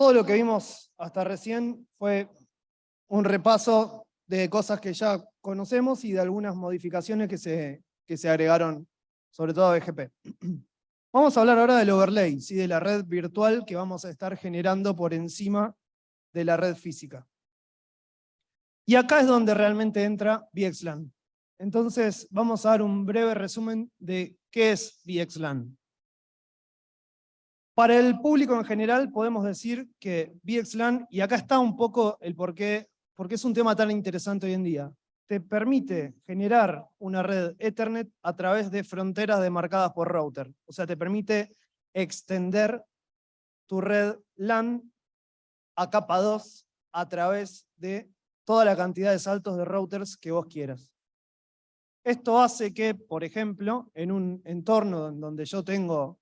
todo lo que vimos hasta recién fue un repaso de cosas que ya conocemos y de algunas modificaciones que se, que se agregaron, sobre todo a BGP. Vamos a hablar ahora del overlay, ¿sí? de la red virtual que vamos a estar generando por encima de la red física. Y acá es donde realmente entra VXLAN. Entonces vamos a dar un breve resumen de qué es VXLAN. Para el público en general podemos decir que VXLAN, y acá está un poco el por qué, porque es un tema tan interesante hoy en día, te permite generar una red Ethernet a través de fronteras demarcadas por router. O sea, te permite extender tu red LAN a capa 2 a través de toda la cantidad de saltos de routers que vos quieras. Esto hace que, por ejemplo, en un entorno en donde yo tengo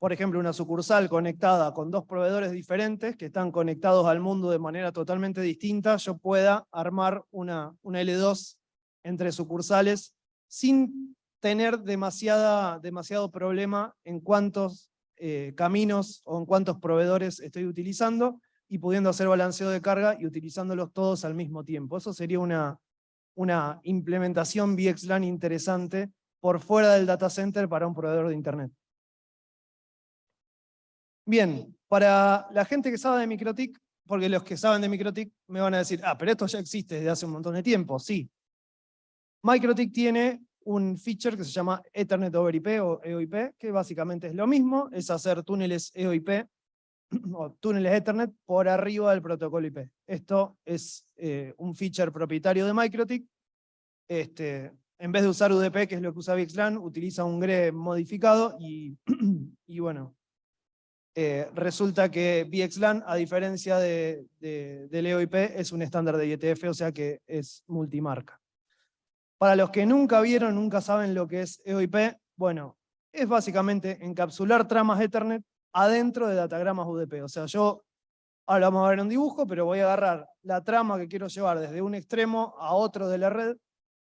por ejemplo, una sucursal conectada con dos proveedores diferentes que están conectados al mundo de manera totalmente distinta, yo pueda armar una, una L2 entre sucursales sin tener demasiada, demasiado problema en cuántos eh, caminos o en cuántos proveedores estoy utilizando y pudiendo hacer balanceo de carga y utilizándolos todos al mismo tiempo. Eso sería una, una implementación VXLAN interesante por fuera del data center para un proveedor de Internet. Bien, para la gente que sabe de MikroTik, porque los que saben de MikroTik me van a decir, ah, pero esto ya existe desde hace un montón de tiempo. Sí. MikroTik tiene un feature que se llama Ethernet over IP o EOIP, que básicamente es lo mismo, es hacer túneles EOIP o túneles Ethernet por arriba del protocolo IP. Esto es eh, un feature propietario de MikroTik. Este, en vez de usar UDP, que es lo que usa VXLAN, utiliza un GRE modificado y, y bueno, eh, resulta que VXLAN, a diferencia de, del EOIP, es un estándar de IETF, o sea que es multimarca. Para los que nunca vieron, nunca saben lo que es EOIP, bueno, es básicamente encapsular tramas Ethernet adentro de datagramas UDP. O sea, yo, ahora vamos a ver un dibujo, pero voy a agarrar la trama que quiero llevar desde un extremo a otro de la red,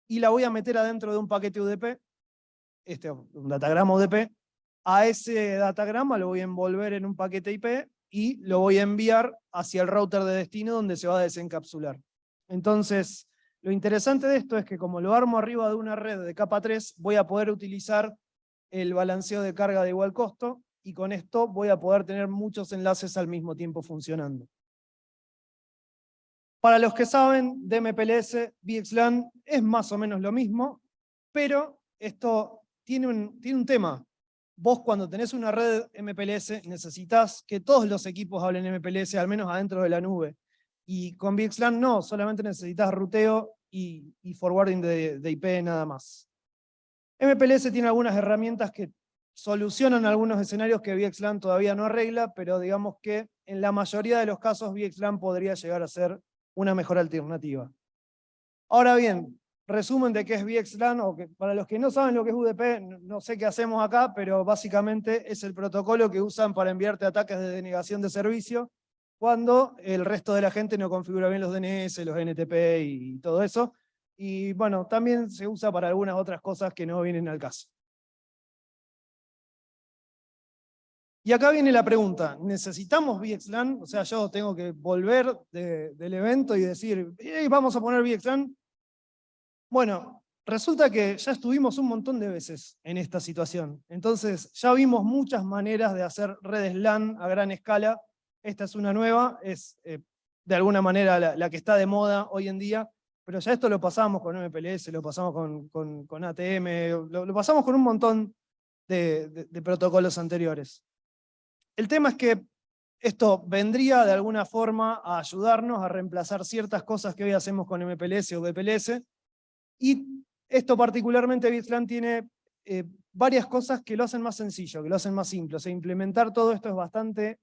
y la voy a meter adentro de un paquete UDP, este, un datagrama UDP, a ese datagrama lo voy a envolver en un paquete IP y lo voy a enviar hacia el router de destino donde se va a desencapsular. Entonces, lo interesante de esto es que como lo armo arriba de una red de capa 3, voy a poder utilizar el balanceo de carga de igual costo, y con esto voy a poder tener muchos enlaces al mismo tiempo funcionando. Para los que saben de MPLS, VXLAN es más o menos lo mismo, pero esto tiene un, tiene un tema, vos cuando tenés una red MPLS necesitas que todos los equipos hablen MPLS, al menos adentro de la nube. Y con VXLAN no, solamente necesitas ruteo y, forwarding de, de, IP nada más. MPLS tiene algunas herramientas que solucionan algunos escenarios que VXLAN todavía no arregla, pero digamos que en la mayoría de los casos VXLAN podría llegar a ser una mejor alternativa. Ahora bien, resumen de qué es VXLAN, o que para los que no saben lo que es UDP, no sé qué hacemos acá, pero básicamente es el protocolo que usan para enviarte ataques de denegación de servicio, cuando el resto de la gente no configura bien los DNS, los NTP y todo eso. Y bueno, también se usa para algunas otras cosas que no vienen al caso. Y acá viene la pregunta, ¿necesitamos VXLAN? O sea, yo tengo que volver del evento y decir, vamos a poner VXLAN, bueno, resulta que ya estuvimos un montón de veces en esta situación. Entonces, ya vimos muchas maneras de hacer redes LAN a gran escala. Esta es una nueva, es eh, de alguna manera la, que está de moda hoy en día, pero ya esto lo pasamos con MPLS, lo pasamos con, ATM, lo, pasamos con un montón de, de protocolos anteriores. El tema es que esto vendría de alguna forma a ayudarnos a reemplazar ciertas cosas que hoy hacemos con MPLS o BPLS, y esto particularmente VXLAN tiene eh, varias cosas que lo hacen más sencillo, que lo hacen más simple. O sea, implementar todo esto es bastante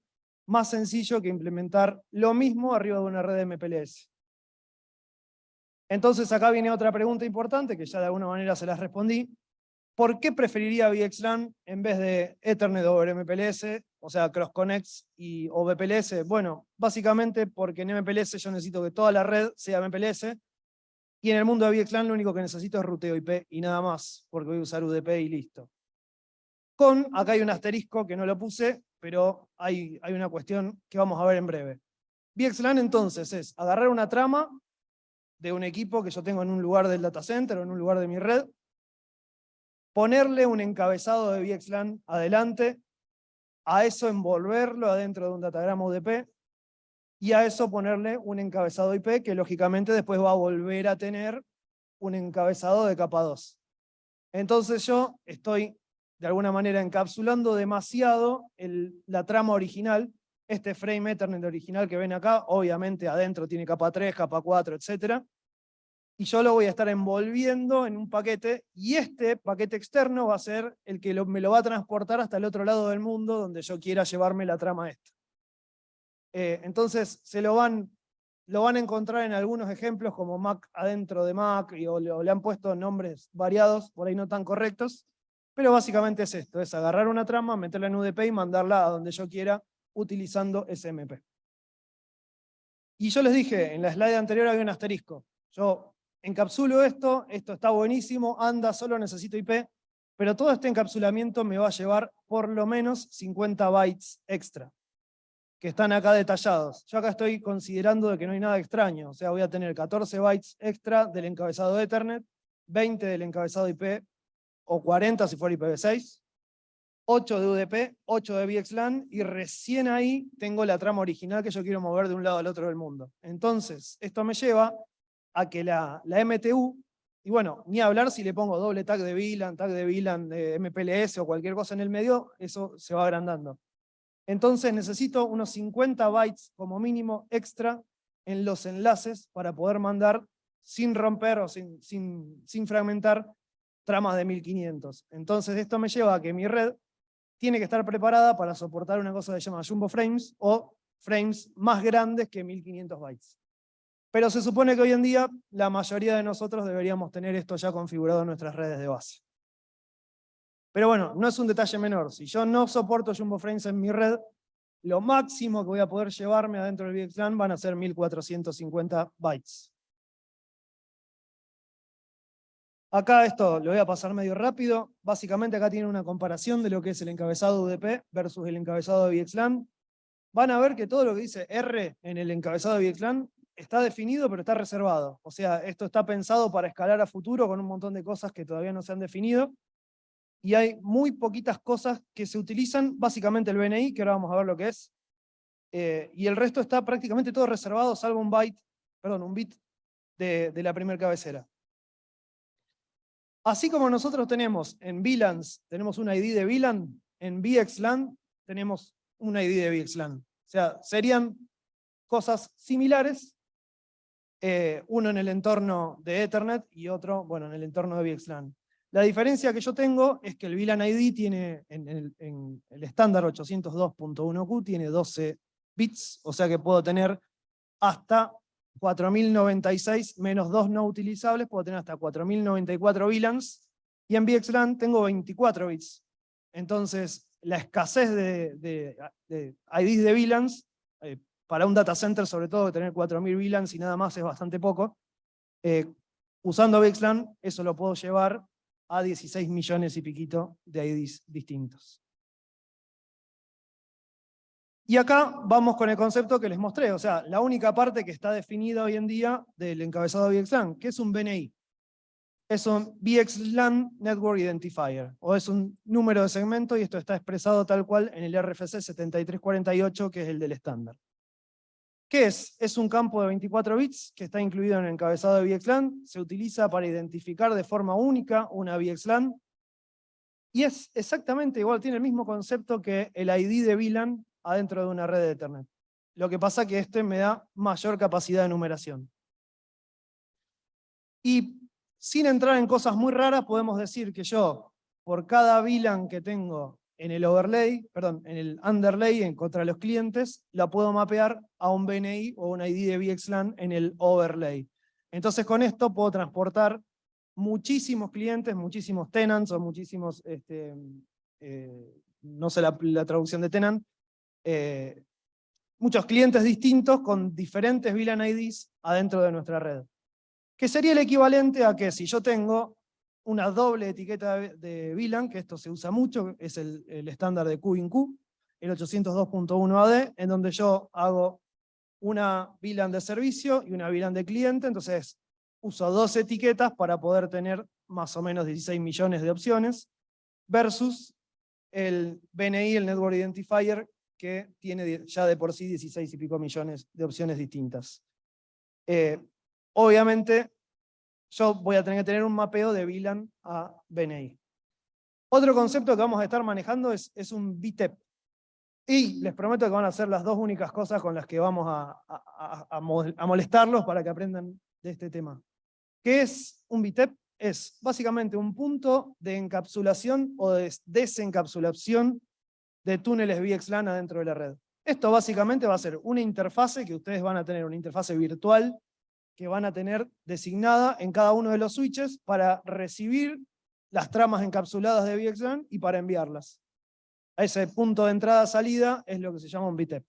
más sencillo que implementar lo mismo arriba de una red de MPLS. Entonces acá viene otra pregunta importante, que ya de alguna manera se las respondí. ¿Por qué preferiría VXLAN en vez de Ethernet over MPLS, o sea, Cross Connects y, o VPLS? Bueno, básicamente porque en MPLS yo necesito que toda la red sea MPLS, y en el mundo de VXLAN lo único que necesito es ruteo IP y nada más, porque voy a usar UDP y listo. Con, acá hay un asterisco que no lo puse, pero hay, hay una cuestión que vamos a ver en breve. VXLAN entonces es agarrar una trama de un equipo que yo tengo en un lugar del data center o en un lugar de mi red, ponerle un encabezado de VXLAN adelante, a eso envolverlo adentro de un datagrama UDP, y a eso ponerle un encabezado IP que lógicamente después va a volver a tener un encabezado de capa 2. Entonces yo estoy de alguna manera encapsulando demasiado la trama original, este frame Ethernet original que ven acá, obviamente adentro tiene capa 3, capa 4, etc. Y yo lo voy a estar envolviendo en un paquete, y este paquete externo va a ser el que me lo va a transportar hasta el otro lado del mundo, donde yo quiera llevarme la trama esta. Eh, entonces se lo van, lo van a encontrar en algunos ejemplos como Mac adentro de Mac, y, o, le han puesto nombres variados, por ahí no tan correctos, pero básicamente es esto, es agarrar una trama, meterla en UDP y mandarla a donde yo quiera utilizando SMP. Y yo les dije, en la slide anterior había un asterisco. Yo encapsulo esto, esto está buenísimo, anda, solo necesito IP, pero todo este encapsulamiento me va a llevar por lo menos 50 bytes extra que están acá detallados. Yo acá estoy considerando de que no hay nada extraño, o sea, voy a tener 14 bytes extra del encabezado Ethernet, 20 del encabezado IP, o 40 si fuera IPv6, 8 de UDP, 8 de VXLAN, y recién ahí tengo la trama original que yo quiero mover de un lado al otro del mundo. Entonces, esto me lleva a que la, la MTU, y bueno, ni hablar si le pongo doble tag de VLAN, tag de VLAN de MPLS o cualquier cosa en el medio, eso se va agrandando. Entonces necesito unos 50 bytes como mínimo extra en los enlaces para poder mandar sin romper o sin, sin, sin fragmentar tramas de 1500. Entonces esto me lleva a que mi red tiene que estar preparada para soportar una cosa que se llama jumbo frames o frames más grandes que 1500 bytes. Pero se supone que hoy en día la mayoría de nosotros deberíamos tener esto ya configurado en nuestras redes de base. Pero bueno, no es un detalle menor. Si yo no soporto Jumbo Frames en mi red, lo máximo que voy a poder llevarme adentro del VXLAN van a ser 1450 bytes. Acá esto lo voy a pasar medio rápido. Básicamente acá tiene una comparación de lo que es el encabezado UDP versus el encabezado de VXLAN. Van a ver que todo lo que dice R en el encabezado de VXLAN está definido pero está reservado. O sea, esto está pensado para escalar a futuro con un montón de cosas que todavía no se han definido y hay muy poquitas cosas que se utilizan, básicamente el BNI, que ahora vamos a ver lo que es, eh, y el resto está prácticamente todo reservado, salvo un byte, perdón, un bit de, la primera cabecera. Así como nosotros tenemos en VLANs, tenemos un ID de VLAN, en VXLAN tenemos un ID de VXLAN. O sea, serían cosas similares, eh, uno en el entorno de Ethernet y otro, bueno, en el entorno de VXLAN. La diferencia que yo tengo es que el VLAN ID tiene, en el, estándar 802.1q, tiene 12 bits, o sea que puedo tener hasta 4096 menos 2 no utilizables, puedo tener hasta 4094 VLANs, y en VXLAN tengo 24 bits. Entonces, la escasez de, de, IDs de VLANs, eh, para un data center sobre todo, tener 4000 VLANs y nada más es bastante poco. Eh, usando VXLAN, eso lo puedo llevar a 16 millones y piquito de IDs distintos. Y acá vamos con el concepto que les mostré, o sea, la única parte que está definida hoy en día del encabezado VXLAN, que es un BNI. Es un VXLAN Network Identifier, o es un número de segmento, y esto está expresado tal cual en el RFC 7348, que es el del estándar. ¿Qué es? Es un campo de 24 bits que está incluido en el encabezado de VXLAN, se utiliza para identificar de forma única una VXLAN, y es exactamente igual, tiene el mismo concepto que el ID de VLAN adentro de una red de Ethernet. Lo que pasa que este me da mayor capacidad de numeración. Y sin entrar en cosas muy raras, podemos decir que yo, por cada VLAN que tengo en el overlay, perdón, en el underlay en contra de los clientes, la puedo mapear a un BNI o un ID de VXLAN en el overlay. Entonces con esto puedo transportar muchísimos clientes, muchísimos tenants o muchísimos, este, eh, no sé la, traducción de tenant, eh, muchos clientes distintos con diferentes VLAN IDs adentro de nuestra red. Que sería el equivalente a que si yo tengo una doble etiqueta de VLAN, que esto se usa mucho, es el, estándar de Q in Q. el 802.1AD, en donde yo hago una VLAN de servicio y una VLAN de cliente, entonces uso dos etiquetas para poder tener más o menos 16 millones de opciones, versus el BNI, el Network Identifier, que tiene ya de por sí 16 y pico millones de opciones distintas. Eh, obviamente, yo voy a tener que tener un mapeo de VLAN a BNI. Otro concepto que vamos a estar manejando es, un VTEP. Y les prometo que van a ser las dos únicas cosas con las que vamos a, a molestarlos para que aprendan de este tema. ¿Qué es un VTEP? Es básicamente un punto de encapsulación o de desencapsulación de túneles VXLAN adentro de la red. Esto básicamente va a ser una interfase que ustedes van a tener, una interfase virtual que van a tener designada en cada uno de los switches para recibir las tramas encapsuladas de VXLAN y para enviarlas. A ese punto de entrada-salida es lo que se llama un VTEP.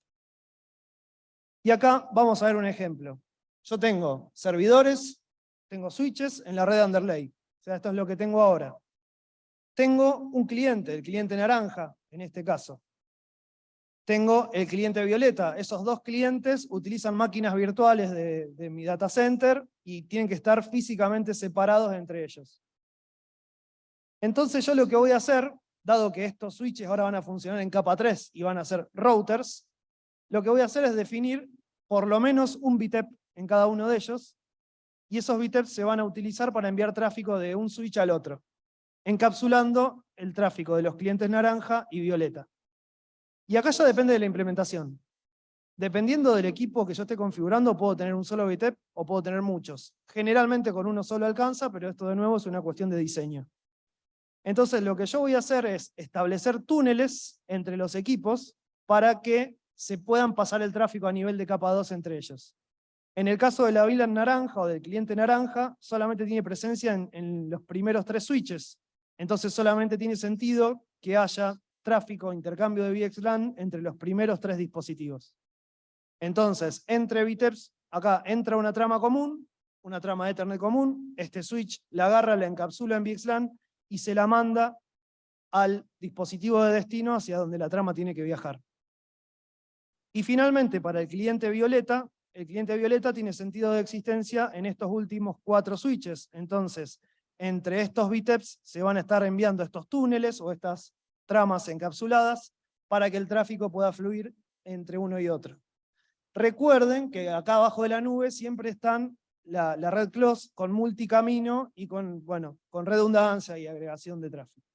Y acá vamos a ver un ejemplo. Yo tengo servidores, tengo switches en la red underlay. O sea, esto es lo que tengo ahora. Tengo un cliente, el cliente naranja, en este caso. Tengo el cliente violeta. Esos dos clientes utilizan máquinas virtuales de, mi data center y tienen que estar físicamente separados entre ellos. Entonces yo lo que voy a hacer, dado que estos switches ahora van a funcionar en capa 3 y van a ser routers, lo que voy a hacer es definir por lo menos un BTEP en cada uno de ellos, y esos BTEPs se van a utilizar para enviar tráfico de un switch al otro, encapsulando el tráfico de los clientes naranja y violeta. Y acá ya depende de la implementación. Dependiendo del equipo que yo esté configurando, puedo tener un solo BTEP o puedo tener muchos. Generalmente con uno solo alcanza, pero esto de nuevo es una cuestión de diseño. Entonces lo que yo voy a hacer es establecer túneles entre los equipos para que se puedan pasar el tráfico a nivel de capa 2 entre ellos. En el caso de la VLAN naranja o del cliente naranja, solamente tiene presencia en, los primeros tres switches. Entonces solamente tiene sentido que haya tráfico, intercambio de VXLAN entre los primeros tres dispositivos. Entonces, entre VTEPs, acá entra una trama común, una trama Ethernet común, este switch la agarra, la encapsula en VXLAN y se la manda al dispositivo de destino hacia donde la trama tiene que viajar. Y finalmente, para el cliente violeta, el cliente violeta tiene sentido de existencia en estos últimos cuatro switches. Entonces, entre estos VTEPs se van a estar enviando estos túneles o estas tramas encapsuladas para que el tráfico pueda fluir entre uno y otro. Recuerden que acá abajo de la nube siempre están la, red close con multicamino y con, bueno, con redundancia y agregación de tráfico.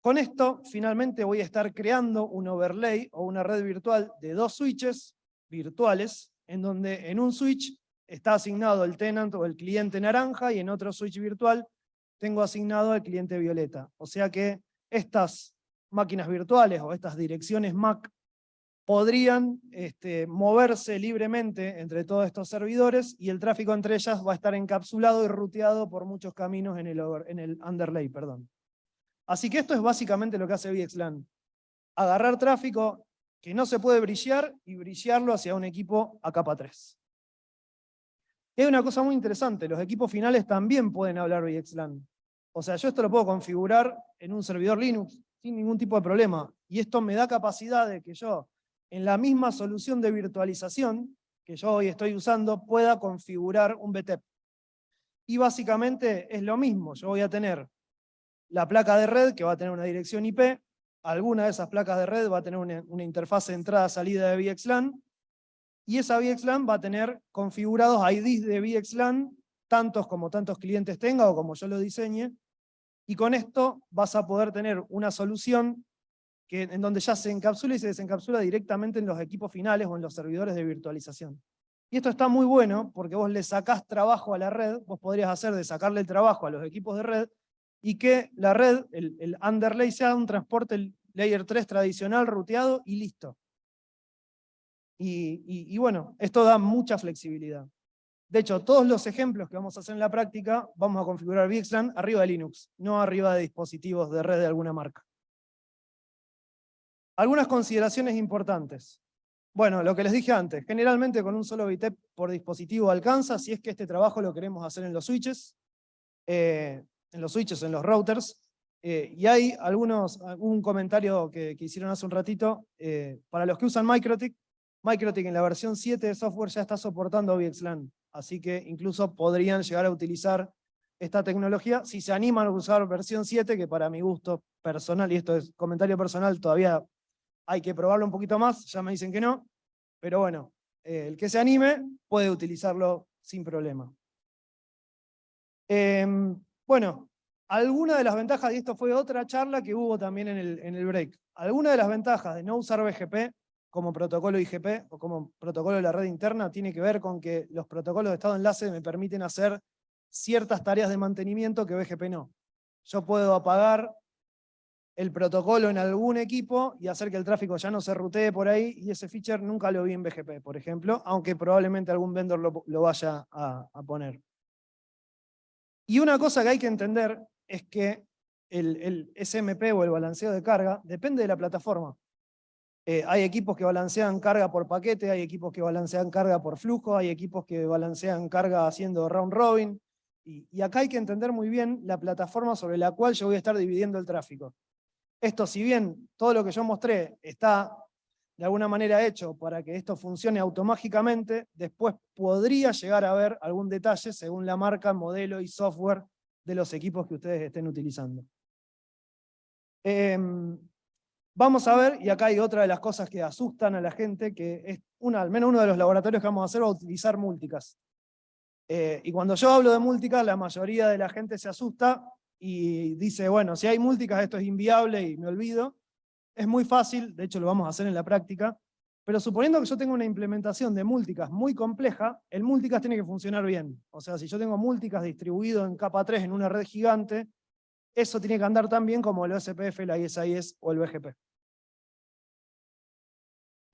Con esto, finalmente voy a estar creando un overlay o una red virtual de dos switches virtuales, en donde en un switch está asignado el tenant o el cliente naranja y en otro switch virtual tengo asignado el cliente violeta. O sea que estas máquinas virtuales o estas direcciones MAC podrían este, moverse libremente entre todos estos servidores y el tráfico entre ellas va a estar encapsulado y ruteado por muchos caminos en el, underlay. Perdón. Así que esto es básicamente lo que hace VXLAN. Agarrar tráfico que no se puede brillar y brillarlo hacia un equipo a capa 3. hay una cosa muy interesante, los equipos finales también pueden hablar VXLAN. O sea, yo esto lo puedo configurar en un servidor Linux sin ningún tipo de problema. Y esto me da capacidad de que yo en la misma solución de virtualización que yo hoy estoy usando pueda configurar un BTEP. Y básicamente es lo mismo, yo voy a tener la placa de red que va a tener una dirección IP, alguna de esas placas de red va a tener una, interfaz entrada-salida de VXLAN, y esa VXLAN va a tener configurados IDs de VXLAN, tantos como tantos clientes tenga o como yo lo diseñe, y con esto vas a poder tener una solución en donde ya se encapsula y se desencapsula directamente en los equipos finales o en los servidores de virtualización. Y esto está muy bueno porque vos le sacás trabajo a la red, vos podrías hacer de sacarle el trabajo a los equipos de red, y que la red, el, underlay, sea un transporte layer 3 tradicional, ruteado y listo. Y, bueno, esto da mucha flexibilidad. De hecho, todos los ejemplos que vamos a hacer en la práctica, vamos a configurar VXLAN arriba de Linux, no arriba de dispositivos de red de alguna marca. Algunas consideraciones importantes. Bueno, lo que les dije antes, generalmente con un solo BTEP por dispositivo alcanza, si es que este trabajo lo queremos hacer en los switches, eh, en los switches, en los routers, Eh, y hay algunos, un comentario que, hicieron hace un ratito, eh, para los que usan MikroTik, MikroTik en la versión 7 de software ya está soportando VXLAN, así que incluso podrían llegar a utilizar esta tecnología si se animan a usar versión 7, que para mi gusto personal, y esto es comentario personal, todavía hay que probarlo un poquito más, ya me dicen que no, pero bueno, eh, el que se anime puede utilizarlo sin problema. Em, bueno, alguna de las ventajas, y esto fue otra charla que hubo también en el, en el break, alguna de las ventajas de no usar BGP como protocolo IGP o como protocolo de la red interna tiene que ver con que los protocolos de estado de enlace me permiten hacer ciertas tareas de mantenimiento que BGP no. Yo puedo apagar el protocolo en algún equipo y hacer que el tráfico ya no se rutee por ahí, y ese feature nunca lo vi en BGP, por ejemplo, aunque probablemente algún vendor lo, vaya a, poner. Y una cosa que hay que entender es que el, SMP o el balanceo de carga depende de la plataforma. Eh, hay equipos que balancean carga por paquete, hay equipos que balancean carga por flujo, hay equipos que balancean carga haciendo round robin, y, acá hay que entender muy bien la plataforma sobre la cual yo voy a estar dividiendo el tráfico. Esto, si bien todo lo que yo mostré está de alguna manera hecho para que esto funcione automáticamente, después podría llegar a haber algún detalle según la marca, modelo y software de los equipos que ustedes estén utilizando. Em, vamos a ver, y acá hay otra de las cosas que asustan a la gente, que es una, al menos uno de los laboratorios que vamos a hacer a utilizar multicast. Eh, y cuando yo hablo de multicast, la mayoría de la gente se asusta y dice, bueno, si hay multicast esto es inviable y me olvido. Es muy fácil, de hecho lo vamos a hacer en la práctica, pero suponiendo que yo tengo una implementación de multicast muy compleja, el multicast tiene que funcionar bien. O sea, si yo tengo multicast distribuido en capa 3 en una red gigante, eso tiene que andar tan bien como el OSPF, la ISIS o el BGP.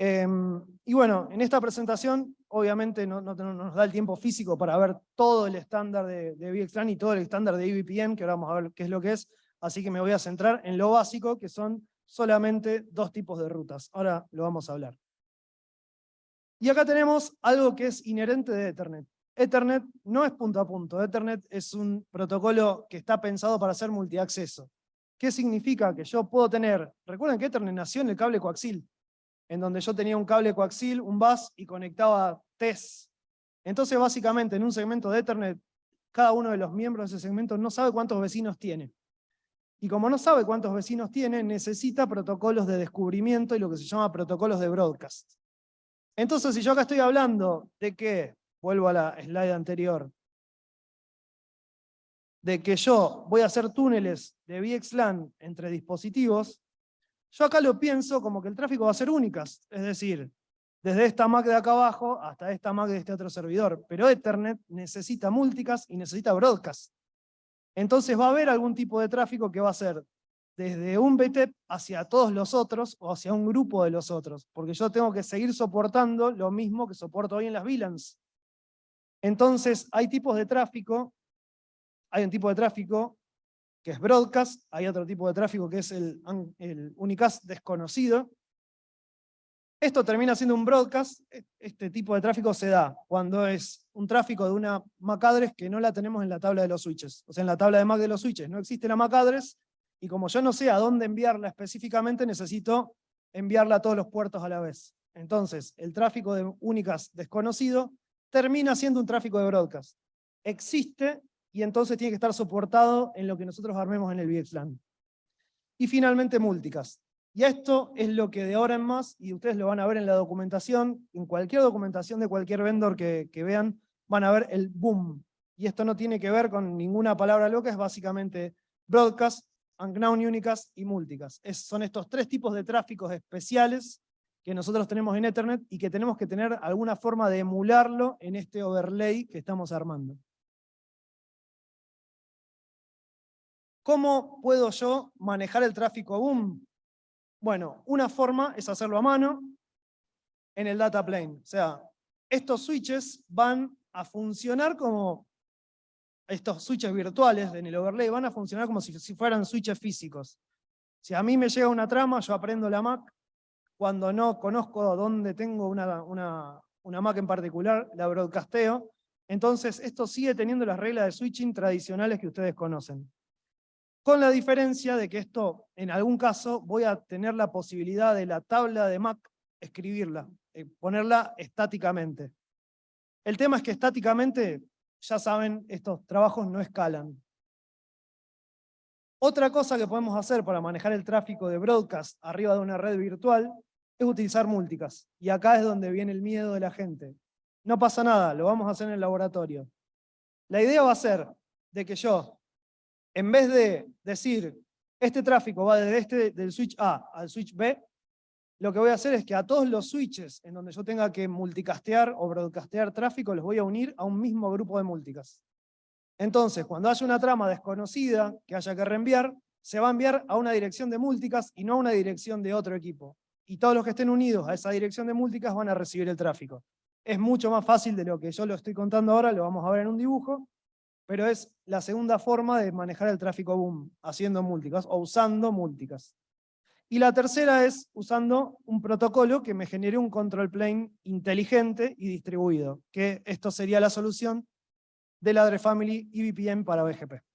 Em, y bueno, en esta presentación, obviamente no, nos da el tiempo físico para ver todo el estándar de, de y todo el estándar de EVPN, que ahora vamos a ver qué es lo que es, así que me voy a centrar en lo básico, que son solamente dos tipos de rutas. Ahora lo vamos a hablar. Y acá tenemos algo que es inherente de Ethernet. Ethernet no es punto a punto, Ethernet es un protocolo que está pensado para ser multiacceso. ¿Qué significa? Que yo puedo tener, recuerden que Ethernet nació en el cable coaxil, en donde yo tenía un cable coaxil, un bus, y conectaba TES. Entonces, básicamente, en un segmento de Ethernet, cada uno de los miembros de ese segmento no sabe cuántos vecinos tiene. Y como no sabe cuántos vecinos tiene, necesita protocolos de descubrimiento y lo que se llama protocolos de broadcast. Entonces, si yo acá estoy hablando de que, vuelvo a la slide anterior, de que yo voy a hacer túneles de VXLAN entre dispositivos, yo acá lo pienso como que el tráfico va a ser únicas, es decir, desde esta MAC de acá abajo hasta esta MAC de este otro servidor. Pero Ethernet necesita multicast y necesita broadcast. Entonces va a haber algún tipo de tráfico que va a ser desde un BTEP hacia todos los otros o hacia un grupo de los otros, porque yo tengo que seguir soportando lo mismo que soporto hoy en las VLANs. Entonces hay tipos de tráfico, hay un tipo de tráfico que es broadcast, hay otro tipo de tráfico que es el, el unicast desconocido. Esto termina siendo un broadcast, e, este tipo de tráfico se da cuando es un tráfico de una MAC address que no la tenemos en la tabla de los switches. O sea, en la tabla de MAC de los switches no existe la MAC address, y como yo no sé a dónde enviarla específicamente, necesito enviarla a todos los puertos a la vez. Entonces, el tráfico de únicas desconocido termina siendo un tráfico de broadcast. Existe y entonces tiene que estar soportado en lo que nosotros armemos en el VXLAN. Y finalmente multicast. Y esto es lo que de ahora en más, y ustedes lo van a ver en la documentación, en cualquier documentación de cualquier vendor que, vean, van a ver el boom. Y esto no tiene que ver con ninguna palabra loca, es básicamente broadcast, unknown unicast y multicast. son estos tres tipos de tráficos especiales que nosotros tenemos en Ethernet y que tenemos que tener alguna forma de emularlo en este overlay que estamos armando. ¿Cómo puedo yo manejar el tráfico boom? Bueno, una forma es hacerlo a mano en el data plane. O sea, estos switches van a funcionar como, estos switches virtuales en el overlay van a funcionar como si, fueran switches físicos. Si a mí me llega una trama, yo aprendo la MAC, cuando no conozco dónde tengo una, una, una MAC en particular, la broadcasteo, entonces esto sigue teniendo las reglas de switching tradicionales que ustedes conocen. Con la diferencia de que esto, en algún caso, voy a tener la posibilidad de la tabla de Mac escribirla, eh, ponerla estáticamente. El tema es que estáticamente, ya saben, estos trabajos no escalan. Otra cosa que podemos hacer para manejar el tráfico de broadcast arriba de una red virtual es utilizar multicast. Y acá es donde viene el miedo de la gente. No pasa nada, lo vamos a hacer en el laboratorio. La idea va a ser de que yo, en vez de decir, este tráfico va desde este, del switch A al switch B, lo que voy a hacer es que a todos los switches en donde yo tenga que multicastear o broadcastear tráfico, los voy a unir a un mismo grupo de multicast. Entonces, cuando haya una trama desconocida que haya que reenviar, se va a enviar a una dirección de multicast y no a una dirección de otro equipo. Y todos los que estén unidos a esa dirección de multicast van a recibir el tráfico. Es mucho más fácil de lo que yo lo estoy contando ahora, lo vamos a ver en un dibujo, pero es la segunda forma de manejar el tráfico boom, haciendo multicast o usando multicast. Y la tercera es usando un protocolo que me genere un control plane inteligente y distribuido, que esto sería la solución de la Family y VPN para BGP.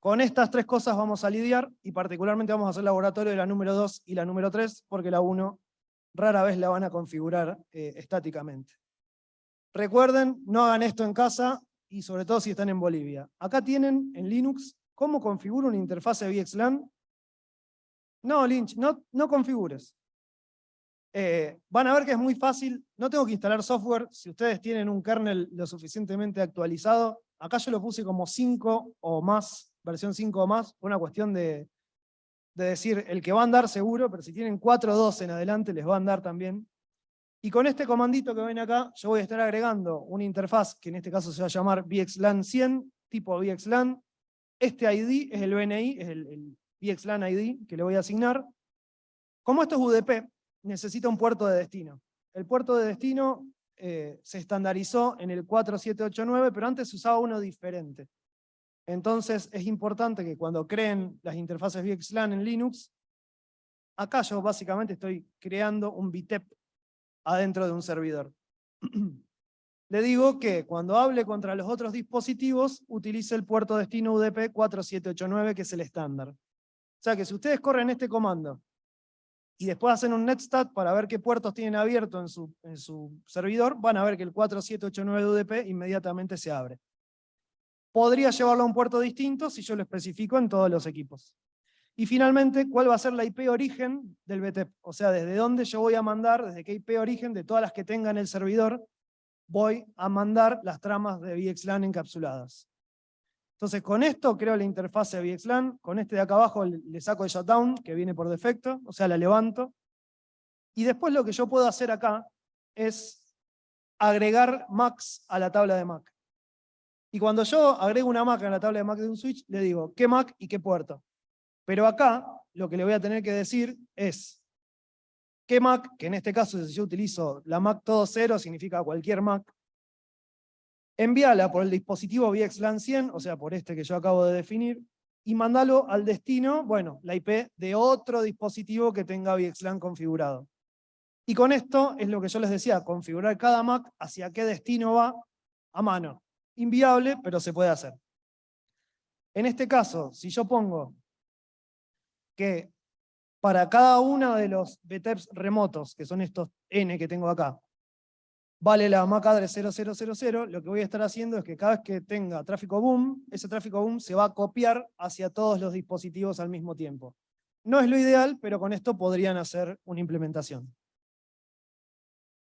Con estas tres cosas vamos a lidiar, y particularmente vamos a hacer laboratorio de la número 2 y la número 3, porque la 1 rara vez la van a configurar eh, estáticamente. Recuerden, no hagan esto en casa, y sobre todo si están en Bolivia. Acá tienen en Linux cómo configuro una interfase VXLAN no, Lynch, no, configures. Eh, van a ver que es muy fácil, no tengo que instalar software, si ustedes tienen un kernel lo suficientemente actualizado, acá yo lo puse como 5 o más, versión 5 o más, una cuestión de, de decir, el que va a andar seguro, pero si tienen 4 o 2 en adelante les va a andar también. Y con este comandito que ven acá, yo voy a estar agregando una interfaz, que en este caso se va a llamar VXLAN 100, tipo VXLAN. Este ID es el BNI, es el VXLAN ID que le voy a asignar. Como esto es UDP, necesita un puerto de destino. El puerto de destino eh, se estandarizó en el 4789, pero antes se usaba uno diferente. Entonces es importante que cuando creen las interfaces VXLAN en Linux, acá yo básicamente estoy creando un BITEP adentro de un servidor. Le digo que cuando hable contra los otros dispositivos, utilice el puerto destino UDP 4789, que es el estándar. O sea que si ustedes corren este comando y después hacen un netstat para ver qué puertos tienen abierto en su, en su servidor, van a ver que el 4789 de UDP inmediatamente se abre. Podría llevarlo a un puerto distinto si yo lo especifico en todos los equipos. Y finalmente, ¿cuál va a ser la IP origen del BTEP? O sea, desde dónde yo voy a mandar, desde qué IP origen de todas las que tenga en el servidor, voy a mandar las tramas de VXLAN encapsuladas. Entonces con esto creo la interfase VXLAN, con este de acá abajo le saco el shutdown, que viene por defecto, o sea, la levanto. Y después lo que yo puedo hacer acá es agregar Macs a la tabla de Mac. Y cuando yo agrego una Mac a la tabla de Mac de un switch, le digo qué Mac y qué puerto. Pero acá lo que le voy a tener que decir es qué Mac, que en este caso si yo utilizo la Mac todo cero, significa cualquier Mac, envíala por el dispositivo VXLAN 100, o sea, por este que yo acabo de definir, y mandalo al destino, bueno, la IP de otro dispositivo que tenga VXLAN configurado. Y con esto es lo que yo les decía, configurar cada Mac hacia qué destino va a mano. Inviable, pero se puede hacer. En este caso, si yo pongo que para cada uno de los BTEPs remotos, que son estos N que tengo acá, vale la MAC address 0000, lo que voy a estar haciendo es que cada vez que tenga tráfico boom, ese tráfico boom se va a copiar hacia todos los dispositivos al mismo tiempo. No es lo ideal, pero con esto podrían hacer una implementación.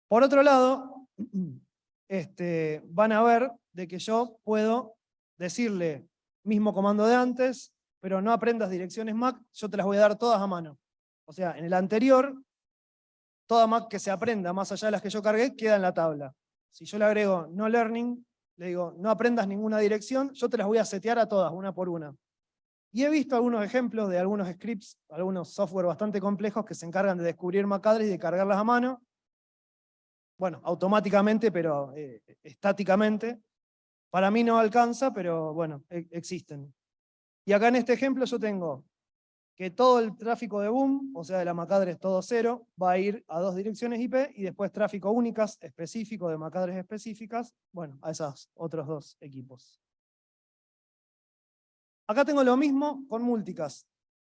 Por otro lado, este, van a ver de que yo puedo decirle mismo comando de antes, pero no aprendas direcciones MAC, yo te las voy a dar todas a mano. O sea, en el anterior toda Mac que se aprenda más allá de las que yo cargué, queda en la tabla. Si yo le agrego no learning, le digo no aprendas ninguna dirección, yo te las voy a setear a todas, una por una. Y he visto algunos ejemplos de algunos scripts, algunos software bastante complejos que se encargan de descubrir MAC y de cargarlas a mano. Bueno, automáticamente, pero eh, estáticamente. Para mí no alcanza, pero bueno, e, existen. Y acá en este ejemplo yo tengo que todo el tráfico de boom, o sea de la MAC address todo cero, va a ir a dos direcciones IP y después tráfico únicas específico de MAC address específicas, bueno, a esos otros dos equipos. Acá tengo lo mismo con multicast.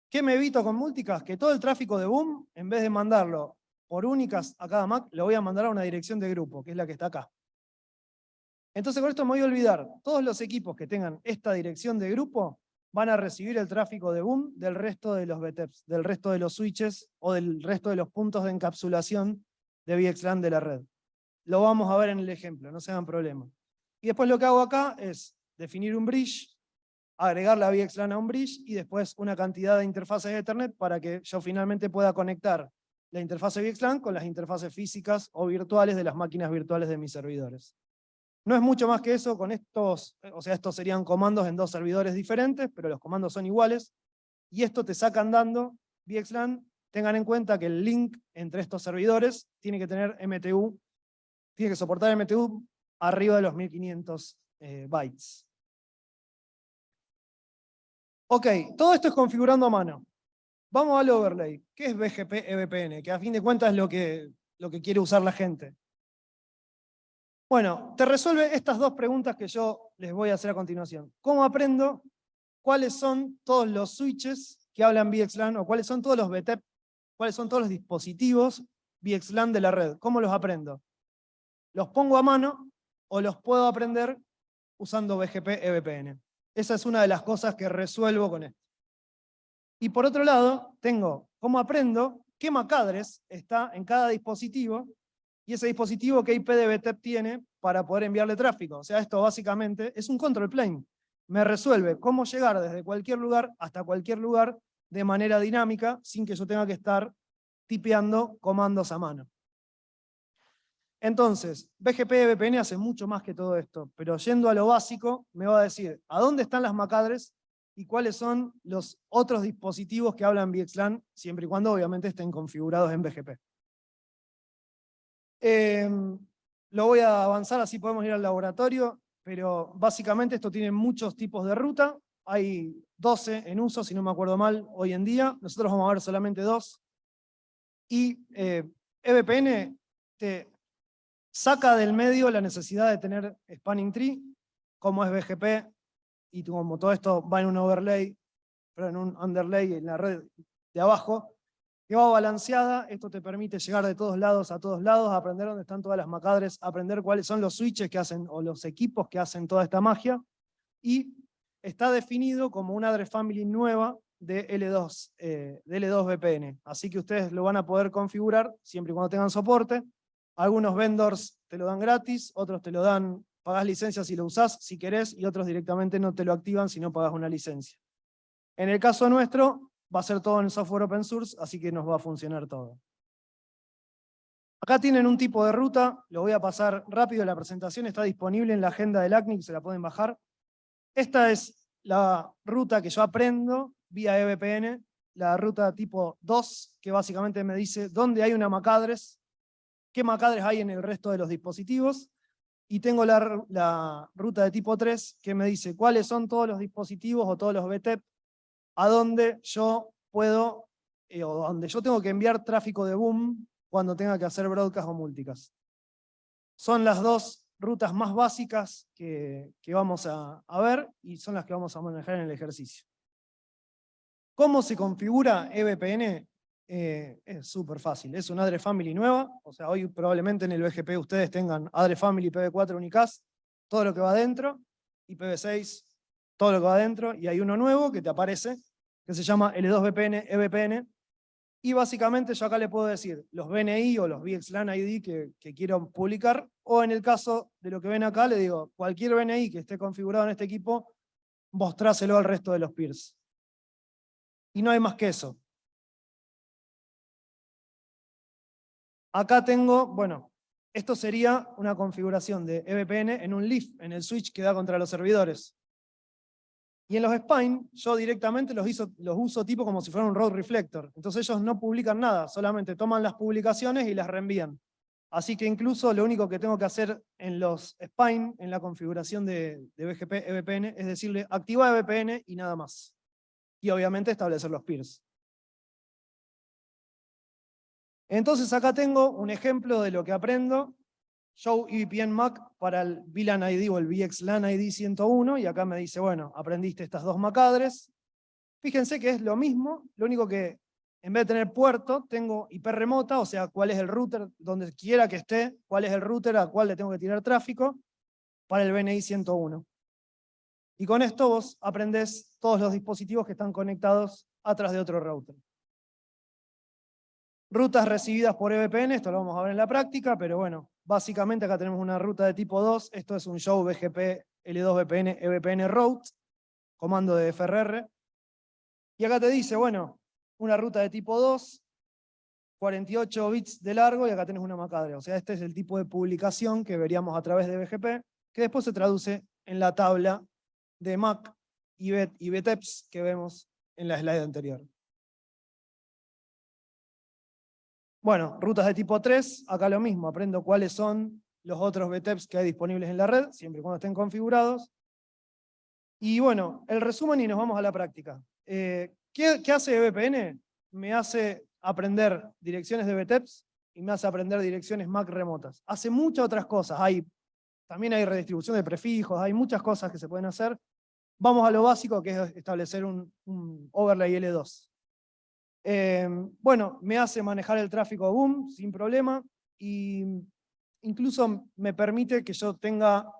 ¿Qué me evito con multicast? Que todo el tráfico de boom, en vez de mandarlo por únicas a cada Mac, lo voy a mandar a una dirección de grupo, que es la que está acá. Entonces con esto me voy a olvidar, todos los equipos que tengan esta dirección de grupo van a recibir el tráfico de boom del resto de los BTEPs, del resto de los switches o del resto de los puntos de encapsulación de VXLAN de la red. Lo vamos a ver en el ejemplo, no se hagan problema. Y después lo que hago acá es definir un bridge, agregar la VXLAN a un bridge y después una cantidad de interfaces de Ethernet para que yo finalmente pueda conectar la interfase VXLAN con las interfaces físicas o virtuales de las máquinas virtuales de mis servidores. No es mucho más que eso, con estos, o sea, estos serían comandos en dos servidores diferentes, pero los comandos son iguales, y esto te saca andando VXLAN, tengan en cuenta que el link entre estos servidores tiene que tener MTU, tiene que soportar MTU arriba de los 1500 eh, bytes. Ok, todo esto es configurando a mano. Vamos al overlay. ¿Qué es BGP EVPN? Que a fin de cuentas es lo que, lo que quiere usar la gente. Bueno, te resuelve estas dos preguntas que yo les voy a hacer a continuación. ¿Cómo aprendo cuáles son todos los switches que hablan VXLAN o cuáles son todos los BTEP, cuáles son todos los dispositivos VXLAN de la red? ¿Cómo los aprendo? ¿Los pongo a mano o los puedo aprender usando BGP EVPN? Esa es una de las cosas que resuelvo con esto. Y por otro lado, tengo cómo aprendo qué macadres está en cada dispositivo y ese dispositivo qué IP de BTEP tiene para poder enviarle tráfico. O sea, esto básicamente es un control plane. Me resuelve cómo llegar desde cualquier lugar hasta cualquier lugar de manera dinámica sin que yo tenga que estar tipeando comandos a mano. Entonces, BGP VPN hace mucho más que todo esto, pero yendo a lo básico, me va a decir a dónde están las MAC y cuáles son los otros dispositivos que hablan VXLAN, siempre y cuando obviamente estén configurados en BGP. Em, lo voy a avanzar, así podemos ir al laboratorio, pero básicamente esto tiene muchos tipos de ruta, hay 12 en uso, si no me acuerdo mal, hoy en día, nosotros vamos a ver solamente dos, y EVPN eh, e te saca del medio la necesidad de tener spanning tree, como es BGP, y como todo esto va en un overlay, pero en un underlay en la red de abajo, que va balanceada, esto te permite llegar de todos lados a todos lados, aprender dónde están todas las macadres, aprender cuáles son los switches que hacen, o los equipos que hacen toda esta magia, y está definido como una address family nueva de L2, eh, de L2 VPN. Así que ustedes lo van a poder configurar siempre y cuando tengan soporte, algunos vendors te lo dan gratis, otros te lo dan, pagás licencia si lo usás, si querés, y otros directamente no te lo activan si no pagas una licencia. En el caso nuestro, va a ser todo en software open source, así que nos va a funcionar todo. Acá tienen un tipo de ruta, lo voy a pasar rápido, la presentación está disponible en la agenda del ACNIC, se la pueden bajar. Esta es la ruta que yo aprendo vía EVPN, la ruta tipo 2, que básicamente me dice dónde hay una MAC address, qué MAC hay en el resto de los dispositivos, y tengo la, ruta de tipo 3 que me dice cuáles son todos los dispositivos o todos los BTEP a donde yo puedo, eh, o donde yo tengo que enviar tráfico de boom cuando tenga que hacer broadcast o multicast. Son las dos rutas más básicas que, vamos a, a, ver y son las que vamos a manejar en el ejercicio. ¿Cómo se configura EVPN? Eh, es súper fácil. Es una address family nueva, o sea, hoy probablemente en el BGP ustedes tengan address family PV4 unicast, todo lo que va adentro, y PV6, todo lo que va adentro, y hay uno nuevo que te aparece, que se llama L2VPN, EVPN, y básicamente yo acá le puedo decir los BNI o los VXLAN ID que, que quiero publicar, o en el caso de lo que ven acá, le digo, cualquier BNI que esté configurado en este equipo, mostráselo al resto de los peers. Y no hay más que eso. Acá tengo, bueno, esto sería una configuración de EVPN en un leaf, en el switch que da contra los servidores. Y en los spine, yo directamente los, los uso tipo como si fuera un road reflector. Entonces ellos no publican nada, solamente toman las publicaciones y las reenvían. Así que incluso lo único que tengo que hacer en los spine, en la configuración de, de BGP EVPN, es decirle activa EVPN y nada más. Y obviamente establecer los peers. Entonces acá tengo un ejemplo de lo que aprendo, show EVPN MAC para el VLAN ID o el VXLAN ID 101, y acá me dice, bueno, aprendiste estas dos MAC address. Fíjense que es lo mismo, lo único que en vez de tener puerto, tengo IP remota, o sea, cuál es el router, donde quiera que esté, cuál es el router a cuál le tengo que tirar tráfico, para el BNI 101. Y con esto vos aprendés todos los dispositivos que están conectados atrás de otro router. Rutas recibidas por EVPN, esto lo vamos a ver en la práctica, pero bueno, básicamente acá tenemos una ruta de tipo 2, esto es un show BGP L2VPN EVPN route, comando de FRR, y acá te dice, bueno, una ruta de tipo 2, 48 bits de largo, y acá tenés una macadre, o sea, este es el tipo de publicación que veríamos a través de BGP, que después se traduce en la tabla de MAC y, BTEPS que vemos en la slide anterior. Bueno, rutas de tipo 3, acá lo mismo, aprendo cuáles son los otros BTEPs que hay disponibles en la red, siempre y cuando estén configurados. Y bueno, el resumen y nos vamos a la práctica. Eh, ¿qué, ¿qué, hace VPN? Me hace aprender direcciones de BTEPs y me hace aprender direcciones MAC remotas. Hace muchas otras cosas, hay, también hay redistribución de prefijos, hay muchas cosas que se pueden hacer. Vamos a lo básico, que es establecer un, un overlay L2. Em, bueno, me hace manejar el tráfico boom sin problema y incluso me permite que yo tenga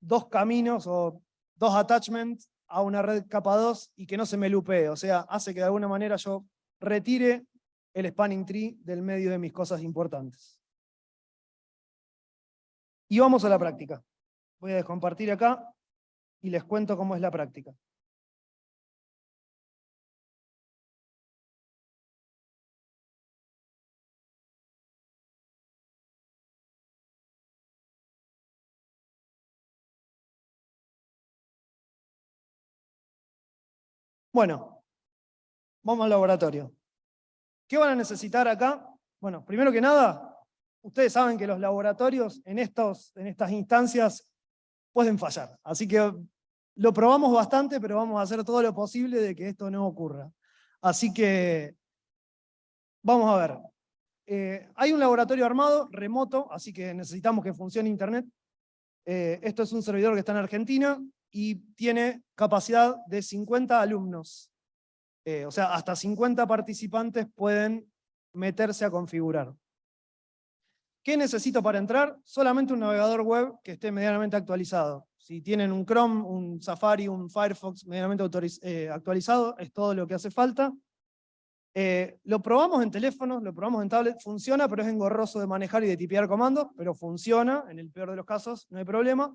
dos caminos o dos attachments a una red capa 2 y que no se me lupee, o sea, hace que de alguna manera yo retire el spanning tree del medio de mis cosas importantes. Y vamos a la práctica. Voy a descompartir acá y les cuento cómo es la práctica. Bueno, vamos al laboratorio. ¿Qué van a necesitar acá? Bueno, primero que nada, ustedes saben que los laboratorios en, estos, en estas instancias pueden fallar. Así que lo probamos bastante, pero vamos a hacer todo lo posible de que esto no ocurra. Así que, vamos a ver. Eh, hay un laboratorio armado, remoto, así que necesitamos que funcione Internet. Eh, esto es un servidor que está en Argentina, y tiene capacidad de 50 alumnos. Eh, o sea, hasta 50 participantes pueden meterse a configurar. ¿Qué necesito para entrar? Solamente un navegador web que esté medianamente actualizado. Si tienen un Chrome, un Safari, un Firefox medianamente eh, actualizado, es todo lo que hace falta. Eh, lo probamos en teléfonos, lo probamos en tablet, funciona, pero es engorroso de manejar y de tipear comandos, pero funciona, en el peor de los casos, no hay problema.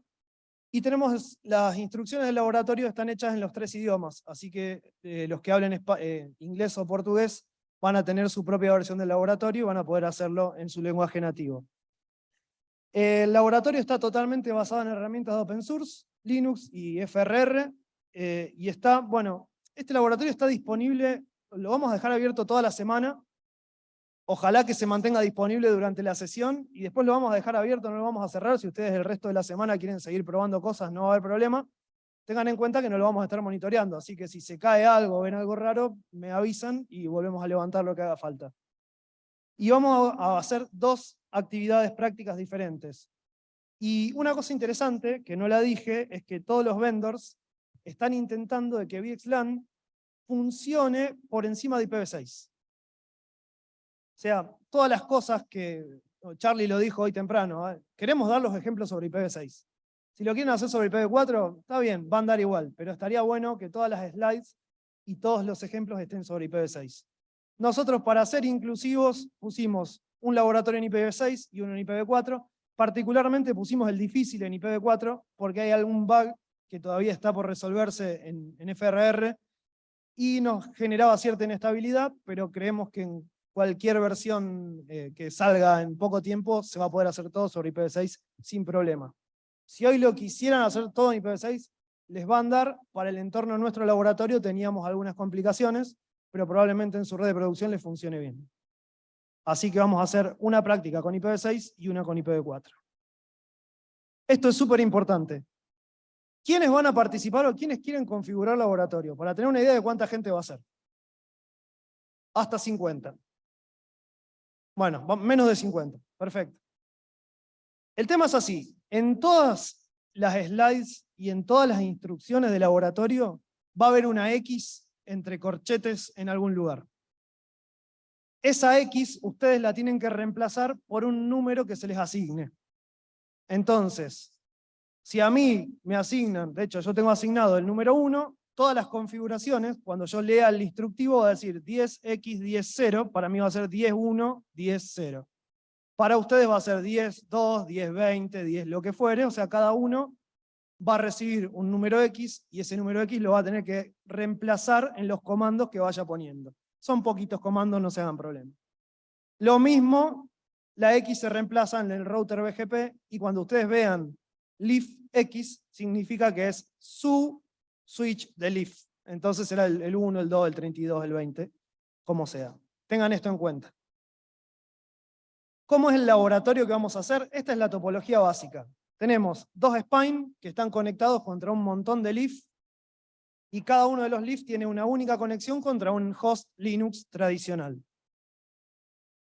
Y tenemos las instrucciones del laboratorio están hechas en los tres idiomas, así que eh, los que hablen eh, inglés o portugués van a tener su propia versión del laboratorio y van a poder hacerlo en su lenguaje nativo. El laboratorio está totalmente basado en herramientas de open source, Linux y FRR, eh, y está, bueno, este laboratorio está disponible, lo vamos a dejar abierto toda la semana, Ojalá que se mantenga disponible durante la sesión y después lo vamos a dejar abierto, no lo vamos a cerrar. Si ustedes el resto de la semana quieren seguir probando cosas, no va a haber problema. Tengan en cuenta que no lo vamos a estar monitoreando, así que si se cae algo ven algo raro, me avisan y volvemos a levantar lo que haga falta. Y vamos a hacer dos actividades prácticas diferentes. Y una cosa interesante, que no la dije, es que todos los vendors están intentando de que VXLAN funcione por encima de IPv6. Sea, todas las cosas que Charlie lo dijo hoy temprano, ¿eh? queremos dar los ejemplos sobre IPv6. Si lo quieren hacer sobre IPv4, está bien, van a dar igual, pero estaría bueno que todas las slides y todos los ejemplos estén sobre IPv6. Nosotros para ser inclusivos pusimos un laboratorio en IPv6 y uno en IPv4, particularmente pusimos el difícil en IPv4 porque hay algún bug que todavía está por resolverse en, en FRR y nos generaba cierta inestabilidad, pero creemos que en cualquier versión eh, que salga en poco tiempo se va a poder hacer todo sobre IPv6 sin problema. Si hoy lo quisieran hacer todo en IPv6, les va a andar, para el entorno de nuestro laboratorio teníamos algunas complicaciones, pero probablemente en su red de producción les funcione bien. Así que vamos a hacer una práctica con IPv6 y una con IPv4. Esto es súper importante. ¿Quiénes van a participar o quiénes quieren configurar laboratorio? Para tener una idea de cuánta gente va a ser. Hasta 50. Bueno, menos de 50, perfecto. El tema es así, en todas las slides y en todas las instrucciones de laboratorio va a haber una X entre corchetes en algún lugar. Esa X ustedes la tienen que reemplazar por un número que se les asigne. Entonces, si a mí me asignan, de hecho yo tengo asignado el número 1, todas las configuraciones, cuando yo lea el instructivo va a decir 10x, 10, 0, para mí va a ser 10, 1, 10, 0. Para ustedes va a ser 10, 2, 10, 20, 10, lo que fuere, o sea, cada uno va a recibir un número X y ese número X lo va a tener que reemplazar en los comandos que vaya poniendo. Son poquitos comandos, no se hagan problema. Lo mismo, la X se reemplaza en el router BGP y cuando ustedes vean leaf X, significa que es su switch de leaf. Entonces será el, el 1, el 2, el 32, el 20, como sea. Tengan esto en cuenta. ¿Cómo es el laboratorio que vamos a hacer? Esta es la topología básica. Tenemos dos spine que están conectados contra un montón de leaf, y cada uno de los leaf tiene una única conexión contra un host Linux tradicional.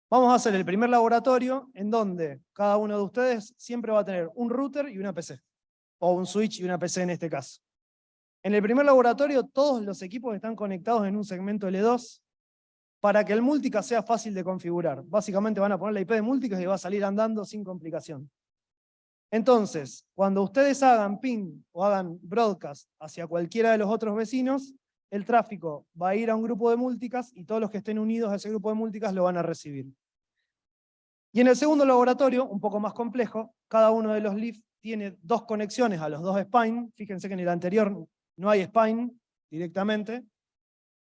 Vamos a hacer el primer laboratorio en donde cada uno de ustedes siempre va a tener un router y una PC, o un switch y una PC en este caso. En el primer laboratorio todos los equipos están conectados en un segmento L2, para que el multicast sea fácil de configurar. Básicamente van a poner la IP de multicast y va a salir andando sin complicación. Entonces, cuando ustedes hagan ping o hagan broadcast hacia cualquiera de los otros vecinos, el tráfico va a ir a un grupo de multicast y todos los que estén unidos a ese grupo de multicast lo van a recibir. Y en el segundo laboratorio, un poco más complejo, cada uno de los leaf tiene dos conexiones a los dos spine. Fíjense que en el anterior no hay spine directamente,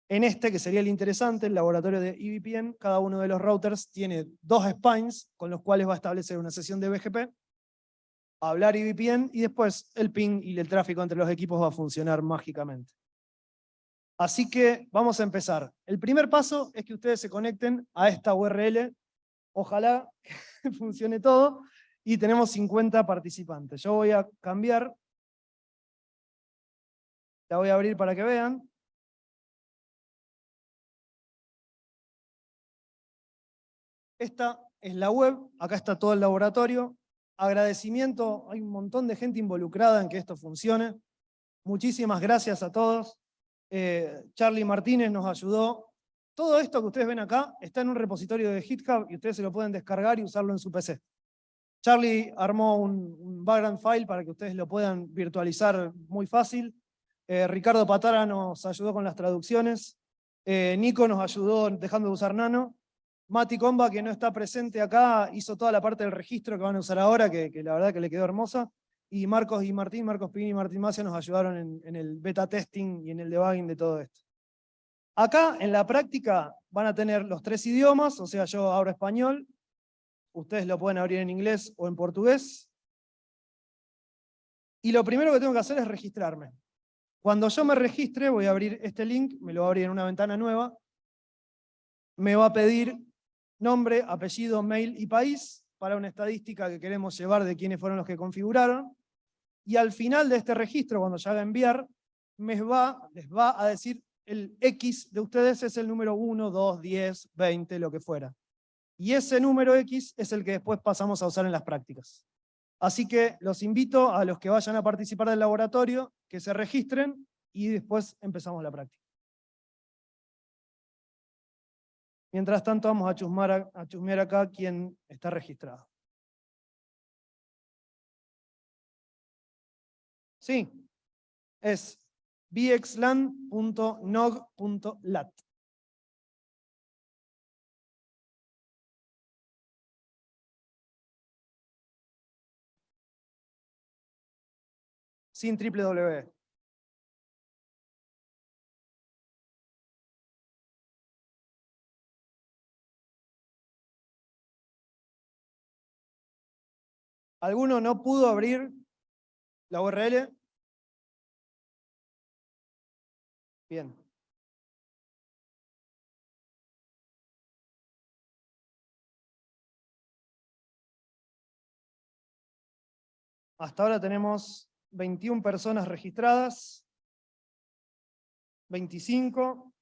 en este, que sería el interesante, el laboratorio de EVPN, cada uno de los routers tiene dos spines con los cuales va a establecer una sesión de BGP, hablar EVPN y después el ping y el tráfico entre los equipos va a funcionar mágicamente. Así que vamos a empezar. El primer paso es que ustedes se conecten a esta URL, ojalá funcione todo, y tenemos 50 participantes. Yo voy a cambiar, la voy a abrir para que vean, Esta es la web, acá está todo el laboratorio. Agradecimiento, hay un montón de gente involucrada en que esto funcione. Muchísimas gracias a todos. Eh, Charlie Martínez nos ayudó. Todo esto que ustedes ven acá está en un repositorio de GitHub y ustedes se lo pueden descargar y usarlo en su PC. Charlie armó un, background file para que ustedes lo puedan virtualizar muy fácil. Eh, Ricardo Patara nos ayudó con las traducciones. Eh, Nico nos ayudó dejando de usar Nano. Mati Comba, que no está presente acá, hizo toda la parte del registro que van a usar ahora, que, la verdad que le quedó hermosa. Y Marcos y Martín, Marcos Pini y Martín Macia nos ayudaron en, en el beta testing y en el debugging de todo esto. Acá, en la práctica, van a tener los tres idiomas, o sea, yo abro español, ustedes lo pueden abrir en inglés o en portugués. Y lo primero que tengo que hacer es registrarme. Cuando yo me registre, voy a abrir este link, me lo voy a abrir en una ventana nueva, me va a pedir nombre, apellido, mail y país, para una estadística que queremos llevar de quiénes fueron los que configuraron, y al final de este registro, cuando ya haga enviar, me va, les va a decir el X de ustedes es el número 1, 2, 10, 20, lo que fuera. Y ese número X es el que después pasamos a usar en las prácticas. Así que los invito a los que vayan a participar del laboratorio, que se registren y después empezamos la práctica. Mientras tanto vamos a chusmear, a acá quien está registrado. Sí, es bxlan.nog.lat. Sin www. ¿Alguno no pudo abrir la URL? Bien. Hasta ahora tenemos 21 personas registradas, 25,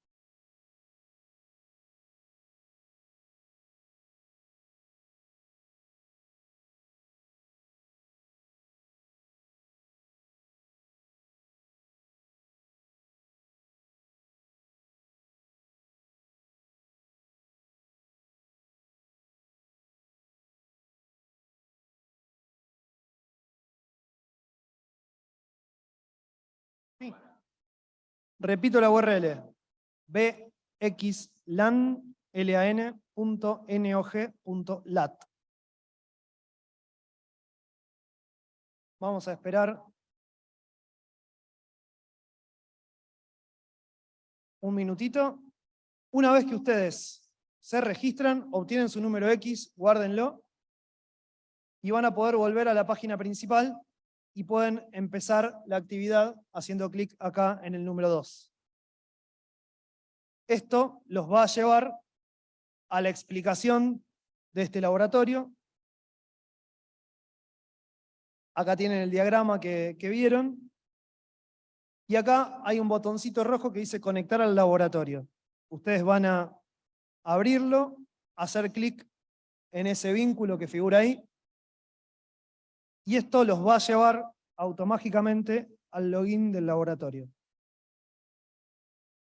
Repito la URL, bxlan.nog.lat. Vamos a esperar un minutito. Una vez que ustedes se registran, obtienen su número X, guárdenlo, y van a poder volver a la página principal y pueden empezar la actividad haciendo clic acá en el número 2. Esto los va a llevar a la explicación de este laboratorio. Acá tienen el diagrama que, que vieron. Y acá hay un botoncito rojo que dice conectar al laboratorio. Ustedes van a abrirlo, hacer clic en ese vínculo que figura ahí, y esto los va a llevar automáticamente al login del laboratorio.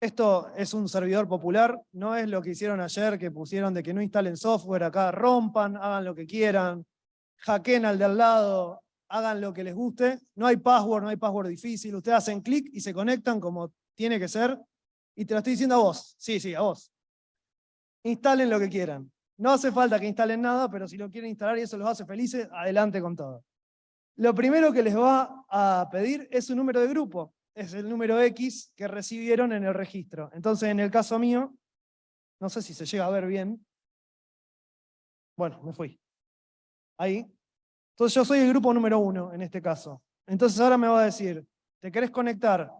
Esto es un servidor popular, no es lo que hicieron ayer, que pusieron de que no instalen software acá, rompan, hagan lo que quieran, hackeen al de al lado, hagan lo que les guste. No hay password, no hay password difícil, ustedes hacen clic y se conectan como tiene que ser. Y te lo estoy diciendo a vos, sí, sí, a vos. Instalen lo que quieran. No hace falta que instalen nada, pero si lo quieren instalar y eso los hace felices, adelante con todo. Lo primero que les va a pedir es su número de grupo. Es el número X que recibieron en el registro. Entonces, en el caso mío, no sé si se llega a ver bien. Bueno, me fui. Ahí. Entonces yo soy el grupo número uno en este caso. Entonces ahora me va a decir, ¿te querés conectar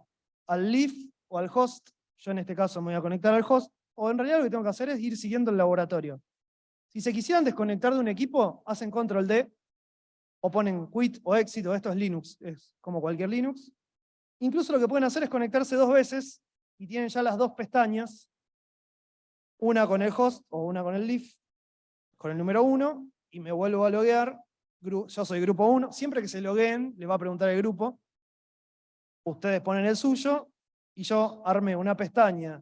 al leaf o al host? Yo en este caso me voy a conectar al host. O en realidad lo que tengo que hacer es ir siguiendo el laboratorio. Si se quisieran desconectar de un equipo, hacen control D o ponen quit o exit, esto es Linux, es como cualquier Linux. Incluso lo que pueden hacer es conectarse dos veces y tienen ya las dos pestañas, una con el host o una con el leaf, con el número 1, y me vuelvo a loguear, yo soy grupo 1, siempre que se logueen le va a preguntar el grupo, ustedes ponen el suyo, y yo armé una pestaña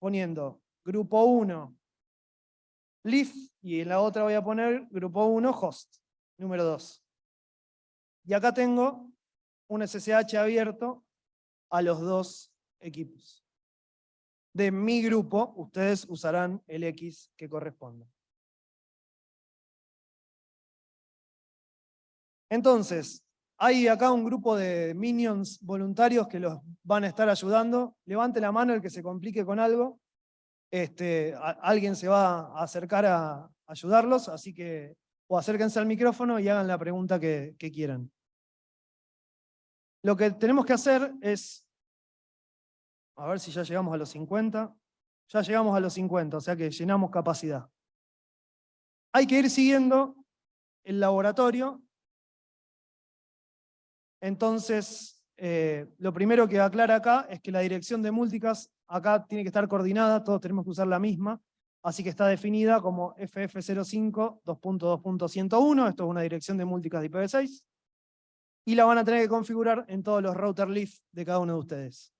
poniendo grupo 1, leaf, y en la otra voy a poner grupo 1, host, número 2. Y acá tengo un SSH abierto a los dos equipos. De mi grupo, ustedes usarán el X que corresponda. Entonces, hay acá un grupo de minions voluntarios que los van a estar ayudando. Levante la mano el que se complique con algo. Este, alguien se va a acercar a ayudarlos, así que o acérquense al micrófono y hagan la pregunta que, quieran. Lo que tenemos que hacer es, a ver si ya llegamos a los 50, ya llegamos a los 50, o sea que llenamos capacidad. Hay que ir siguiendo el laboratorio, entonces eh, lo primero que aclara acá es que la dirección de multicast acá tiene que estar coordinada, todos tenemos que usar la misma, así que está definida como FF05 esto es una dirección de multicast de IPv6, y la van a tener que configurar en todos los router leaf de cada uno de ustedes.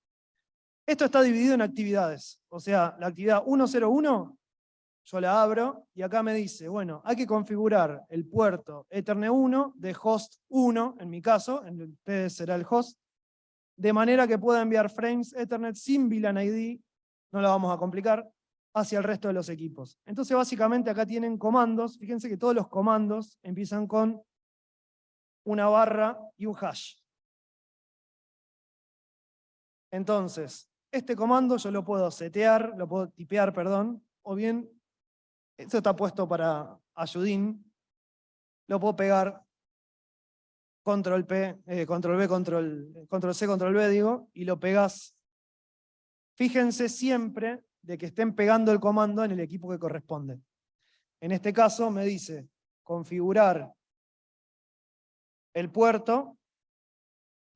Esto está dividido en actividades, o sea, la actividad 101, yo la abro, y acá me dice, bueno, hay que configurar el puerto Ethernet 1 de host 1, en mi caso, en ustedes será el host, de manera que pueda enviar frames Ethernet sin VLAN ID, no la vamos a complicar, hacia el resto de los equipos. Entonces básicamente acá tienen comandos, fíjense que todos los comandos empiezan con una barra y un hash. Entonces, este comando yo lo puedo setear, lo puedo tipear, perdón, o bien, esto está puesto para ayudín, lo puedo pegar control P, eh, control B, control, control C, control B, digo, y lo pegas. Fíjense siempre de que estén pegando el comando en el equipo que corresponde. En este caso me dice configurar el puerto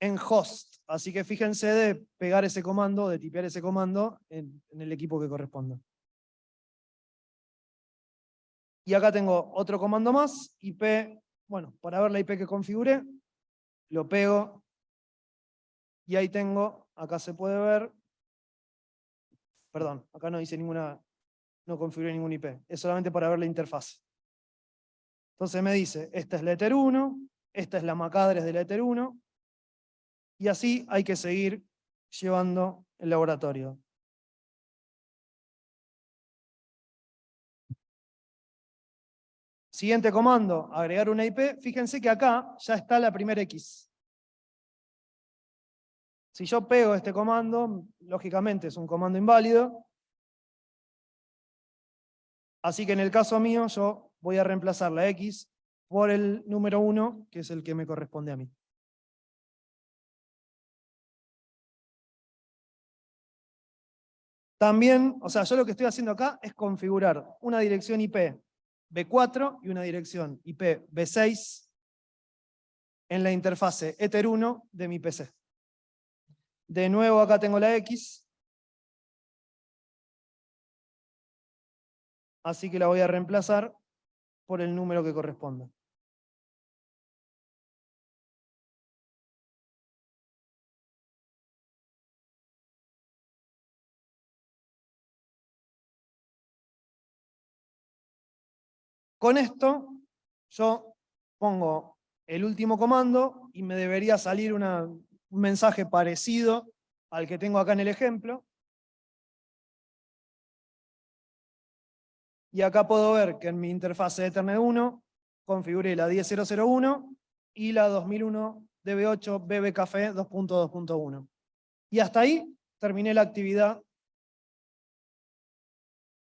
en host. Así que fíjense de pegar ese comando, de tipear ese comando en, el equipo que corresponda. Y acá tengo otro comando más, IP, bueno, para ver la IP que configuré, lo pego, y ahí tengo, acá se puede ver, Perdón, acá no dice ninguna, no configuré ningún IP, es solamente para ver la interfaz. Entonces me dice, esta es la Ether 1, esta es la MAC address de la Ether 1, y así hay que seguir llevando el laboratorio. Siguiente comando, agregar una IP. Fíjense que acá ya está la primera X. Si yo pego este comando, lógicamente es un comando inválido. Así que en el caso mío yo voy a reemplazar la X por el número 1, que es el que me corresponde a mí. También, o sea, yo lo que estoy haciendo acá es configurar una dirección IP B4 y una dirección IP B6 en la interfase Ether 1 de mi PC. De nuevo acá tengo la X. Así que la voy a reemplazar por el número que corresponda. Con esto, yo pongo el último comando y me debería salir un mensaje parecido al que tengo acá en el ejemplo. Y acá puedo ver que en mi interfase de Ethernet 1 configuré la 10001 y la 2001 DB8 BBCafé 2.2.1. Y hasta ahí terminé la actividad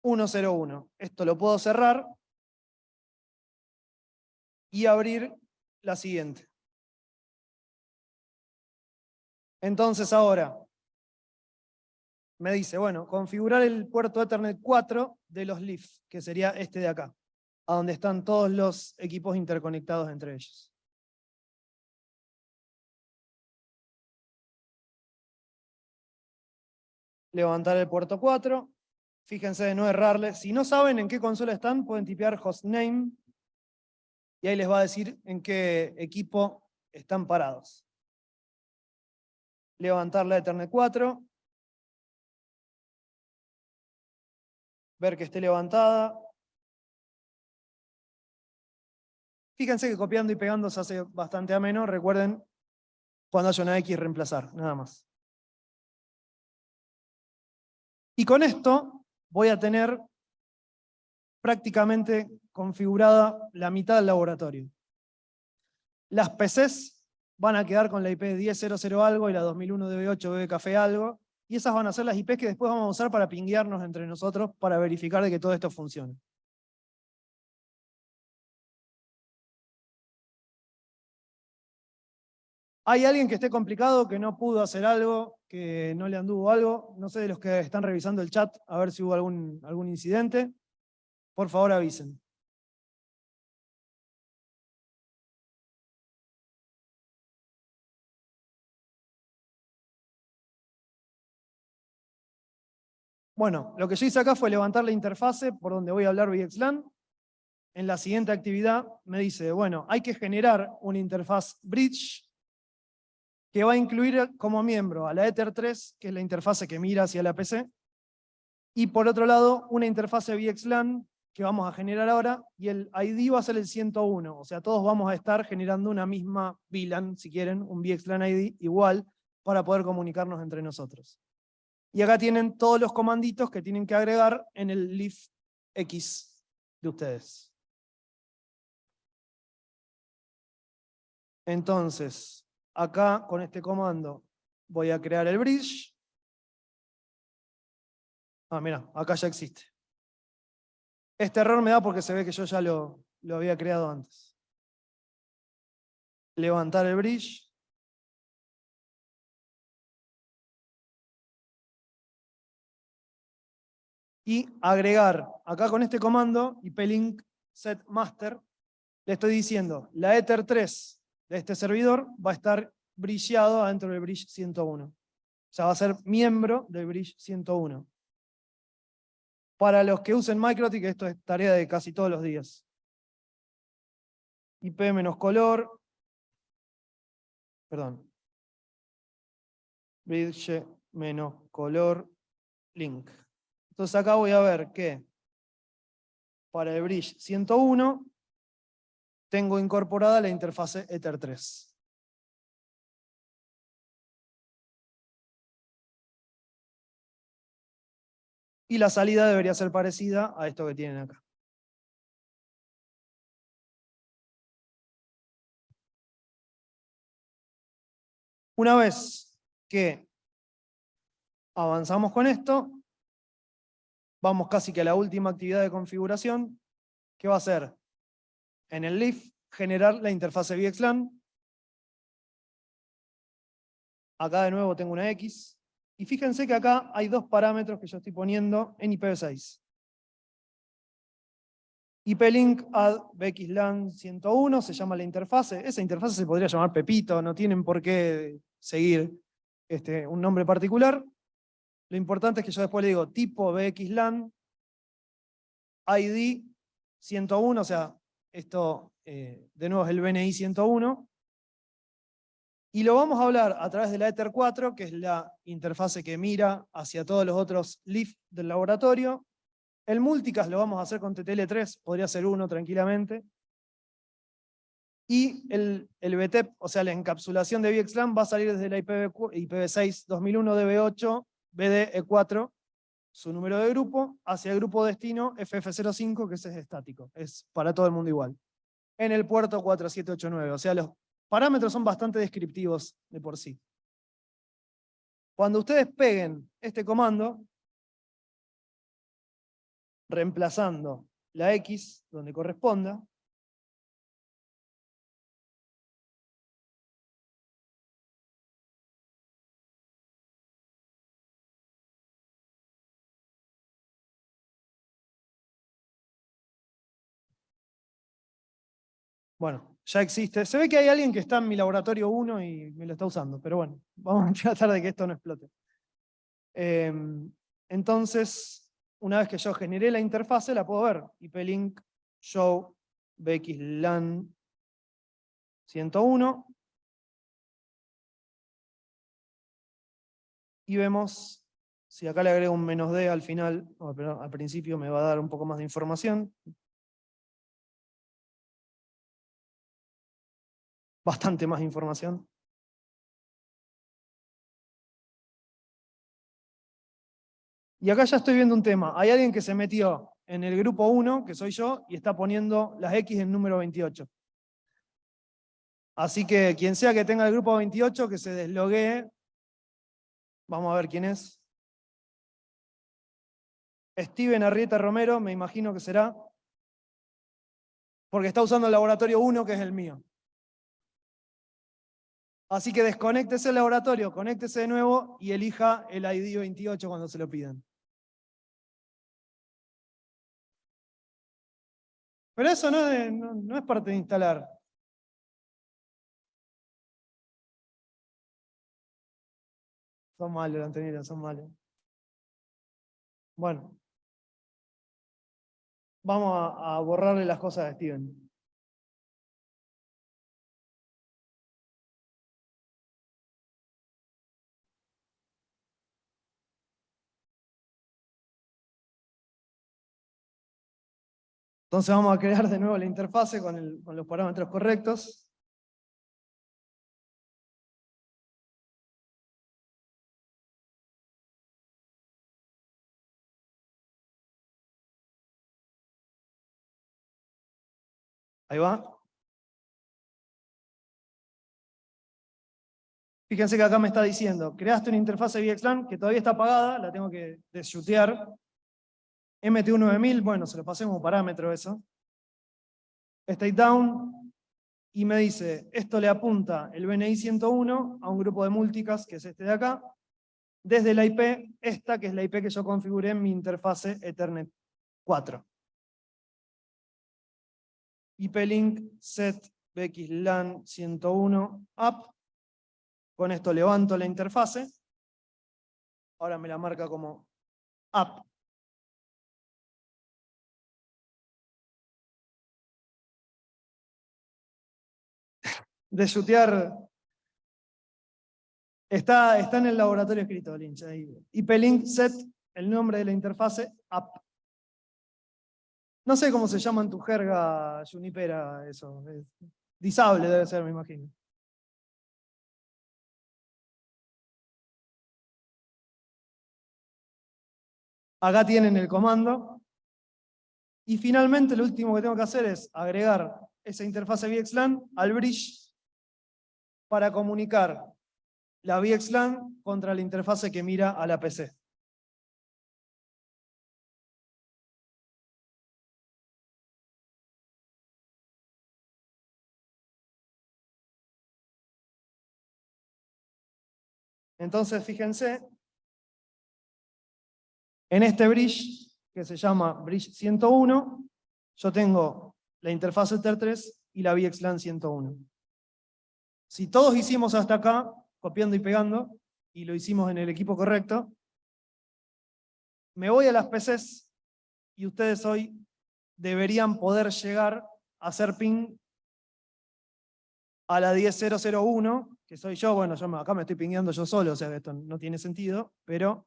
101. Esto lo puedo cerrar y abrir la siguiente. Entonces ahora, me dice, bueno, configurar el puerto Ethernet 4 de los Leaf, que sería este de acá, a donde están todos los equipos interconectados entre ellos. Levantar el puerto 4, fíjense de no errarle. Si no saben en qué consola están, pueden tipear hostname y ahí les va a decir en qué equipo están parados. Levantar la Ethernet 4. Ver que esté levantada. Fíjense que copiando y pegando se hace bastante ameno. Recuerden, cuando haya una X reemplazar, nada más. Y con esto voy a tener prácticamente configurada la mitad del laboratorio. Las PCs van a quedar con la IP 10.00 algo y la 2001 DB8 BB Café algo, y esas van a ser las IPs que después vamos a usar para pinguearnos entre nosotros para verificar de que todo esto funcione. ¿Hay alguien que esté complicado, que no pudo hacer algo, que no le anduvo algo? No sé de los que están revisando el chat, a ver si hubo algún, algún incidente. Por favor avisen. Bueno, lo que yo hice acá fue levantar la interfase por donde voy a hablar VXLAN. En la siguiente actividad me dice, bueno, hay que generar una interfaz bridge que va a incluir como miembro a la Ether3, que es la interfase que mira hacia la PC, y por otro lado, una interfase VXLAN que vamos a generar ahora, y el ID va a ser el 101, o sea, todos vamos a estar generando una misma VLAN, si quieren, un VXLAN ID igual, para poder comunicarnos entre nosotros. Y acá tienen todos los comanditos que tienen que agregar en el leaf X de ustedes. Entonces, acá con este comando voy a crear el bridge. Ah, mira, acá ya existe. Este error me da porque se ve que yo ya lo, lo había creado antes. Levantar el bridge. Y agregar, acá con este comando, ip-link set master, le estoy diciendo, la Ether 3 de este servidor va a estar brillado dentro del bridge 101. O sea, va a ser miembro del bridge 101. Para los que usen MikroTik, esto es tarea de casi todos los días. IP menos color. Perdón. Bridge menos color link. Entonces acá voy a ver que para el bridge 101 tengo incorporada la interfase Ether 3. Y la salida debería ser parecida a esto que tienen acá. Una vez que avanzamos con esto, vamos casi que a la última actividad de configuración, que va a ser en el LIF generar la interfase VXLAN. Acá de nuevo tengo una X. Y fíjense que acá hay dos parámetros que yo estoy poniendo en IPv6. IPLink add VXLAN 101 se llama la interfase. Esa interfase se podría llamar Pepito, no tienen por qué seguir este, un nombre particular. Lo importante es que yo después le digo tipo VXLAN, ID 101, o sea, esto eh, de nuevo es el BNI 101. Y lo vamos a hablar a través de la Ether 4, que es la interfase que mira hacia todos los otros LIF del laboratorio. El multicast lo vamos a hacer con TTL3, podría ser uno tranquilamente. Y el, el BTEP, o sea, la encapsulación de VXLAN va a salir desde la IPv, IPv6 2001 DB8 BDE4, su número de grupo, hacia el grupo destino FF05, que ese es estático, es para todo el mundo igual. En el puerto 4789, o sea, los parámetros son bastante descriptivos de por sí. Cuando ustedes peguen este comando, reemplazando la X donde corresponda, Bueno, ya existe. Se ve que hay alguien que está en mi laboratorio 1 y me lo está usando, pero bueno, vamos a tratar de que esto no explote. Em, entonces, una vez que yo generé la interfase, la puedo ver. IP-link show bxlan 101. Y vemos, si acá le agrego un menos D al final, al principio me va a dar un poco más de información, bastante más información. Y acá ya estoy viendo un tema. Hay alguien que se metió en el grupo 1, que soy yo, y está poniendo las X en número 28. Así que quien sea que tenga el grupo 28, que se desloguee. Vamos a ver quién es. Steven Arrieta Romero, me imagino que será. Porque está usando el laboratorio 1, que es el mío. Así que desconéctese el laboratorio, conéctese de nuevo y elija el ID 28 cuando se lo pidan. Pero eso no es, parte de instalar. Son malos, Antonio, son malos. Bueno. Vamos a, a borrarle las cosas a Steven. Entonces vamos a crear de nuevo la interfase con, los parámetros correctos. Ahí va. Fíjense que acá me está diciendo, creaste una interfase VXLAN que todavía está apagada, la tengo que desyutear MT19000, bueno, se lo pasé como parámetro eso. State down, y me dice, esto le apunta el BNI 101 a un grupo de multicast, que es este de acá, desde la IP, esta que es la IP que yo configuré en mi interfase Ethernet 4. IP-link set bxlan 101 app. Con esto levanto la interfase. Ahora me la marca como app. De chutear. Está, está en el laboratorio escrito, Lynch. IP-link set, el nombre de la interfase, app. No sé cómo se llama en tu jerga Junipera eso. Disable debe ser, me imagino. Acá tienen el comando. Y finalmente lo último que tengo que hacer es agregar esa interfase VXLAN al bridge para comunicar la VXLAN contra la interfase que mira a la PC. Entonces, fíjense, en este bridge, que se llama bridge 101, yo tengo la interfaz Ether 3 y la VXLAN 101. Si todos hicimos hasta acá, copiando y pegando, y lo hicimos en el equipo correcto, me voy a las PCs y ustedes hoy deberían poder llegar a hacer ping a la 10001, que soy yo, bueno, yo acá me estoy pingueando yo solo, o sea esto no tiene sentido, pero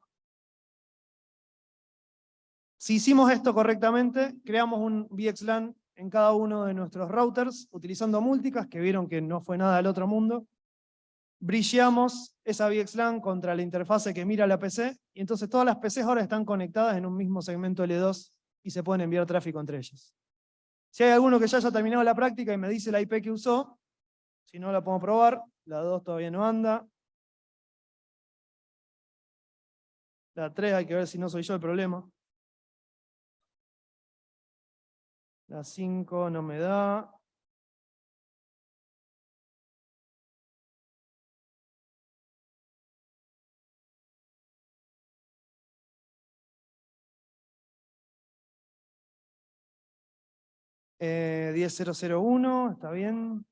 si hicimos esto correctamente, creamos un VXLAN en cada uno de nuestros routers, utilizando multicast, que vieron que no fue nada del otro mundo. Brilleamos esa VXLAN contra la interfase que mira la PC, y entonces todas las PCs ahora están conectadas en un mismo segmento L2 y se pueden enviar tráfico entre ellas. Si hay alguno que ya haya terminado la práctica y me dice la IP que usó, si no la podemos probar, la 2 todavía no anda. La 3 hay que ver si no soy yo el problema. La 5 no me da. Eh, 10001, está bien.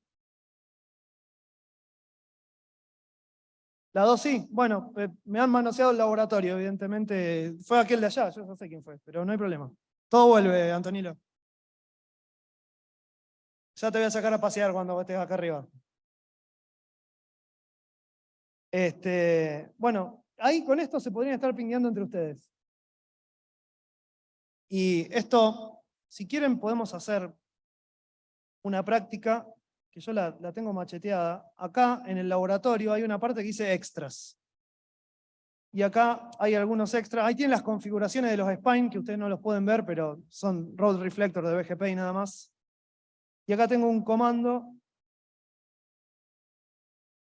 La 2 sí, bueno, me han manoseado el laboratorio, evidentemente. Fue aquel de allá, yo no sé quién fue, pero no hay problema. Todo vuelve, Antonilo. Ya te voy a sacar a pasear cuando estés acá arriba. Este, bueno, ahí con esto se podrían estar pingueando entre ustedes. Y esto, si quieren, podemos hacer una práctica que yo la, tengo macheteada, acá en el laboratorio hay una parte que dice extras. Y acá hay algunos extras. Ahí tienen las configuraciones de los spine, que ustedes no los pueden ver, pero son road reflector de BGP y nada más. Y acá tengo un comando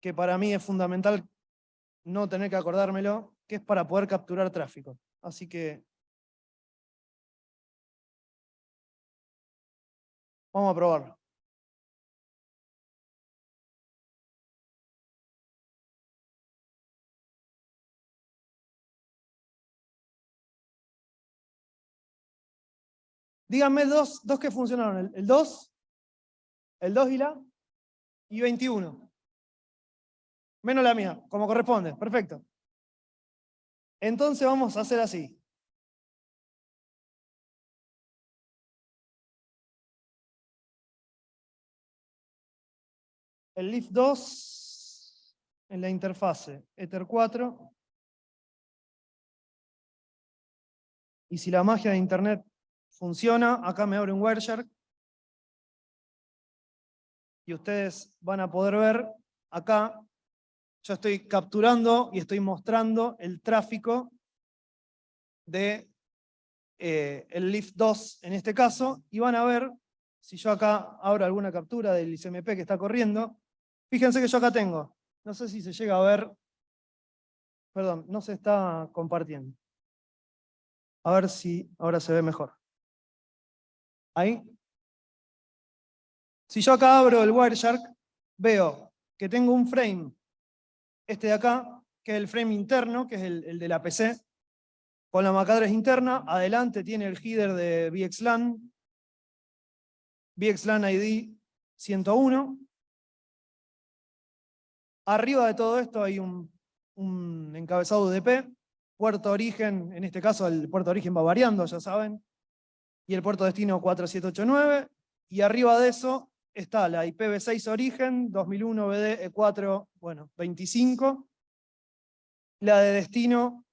que para mí es fundamental no tener que acordármelo, que es para poder capturar tráfico. Así que vamos a probarlo. Díganme dos, dos que funcionaron. El 2, el 2 y la, y 21. Menos la mía, como corresponde. Perfecto. Entonces vamos a hacer así. El LIF 2 en la interfase Ether 4. Y si la magia de Internet funciona, acá me abre un Wireshark, y ustedes van a poder ver acá, yo estoy capturando y estoy mostrando el tráfico de eh, el Lift 2 en este caso, y van a ver, si yo acá abro alguna captura del ICMP que está corriendo, fíjense que yo acá tengo, no sé si se llega a ver, perdón, no se está compartiendo. A ver si ahora se ve mejor. Ahí. Si yo acá abro el Wireshark, veo que tengo un frame, este de acá, que es el frame interno, que es el, de la PC, con la MAC interna, adelante tiene el header de VXLAN, VXLAN ID 101. Arriba de todo esto hay un, un encabezado UDP, puerto origen, en este caso el puerto origen va variando, ya saben, y el puerto destino 4789, y arriba de eso está la IPv6 origen, 2001 BD E4, bueno, 25. La de destino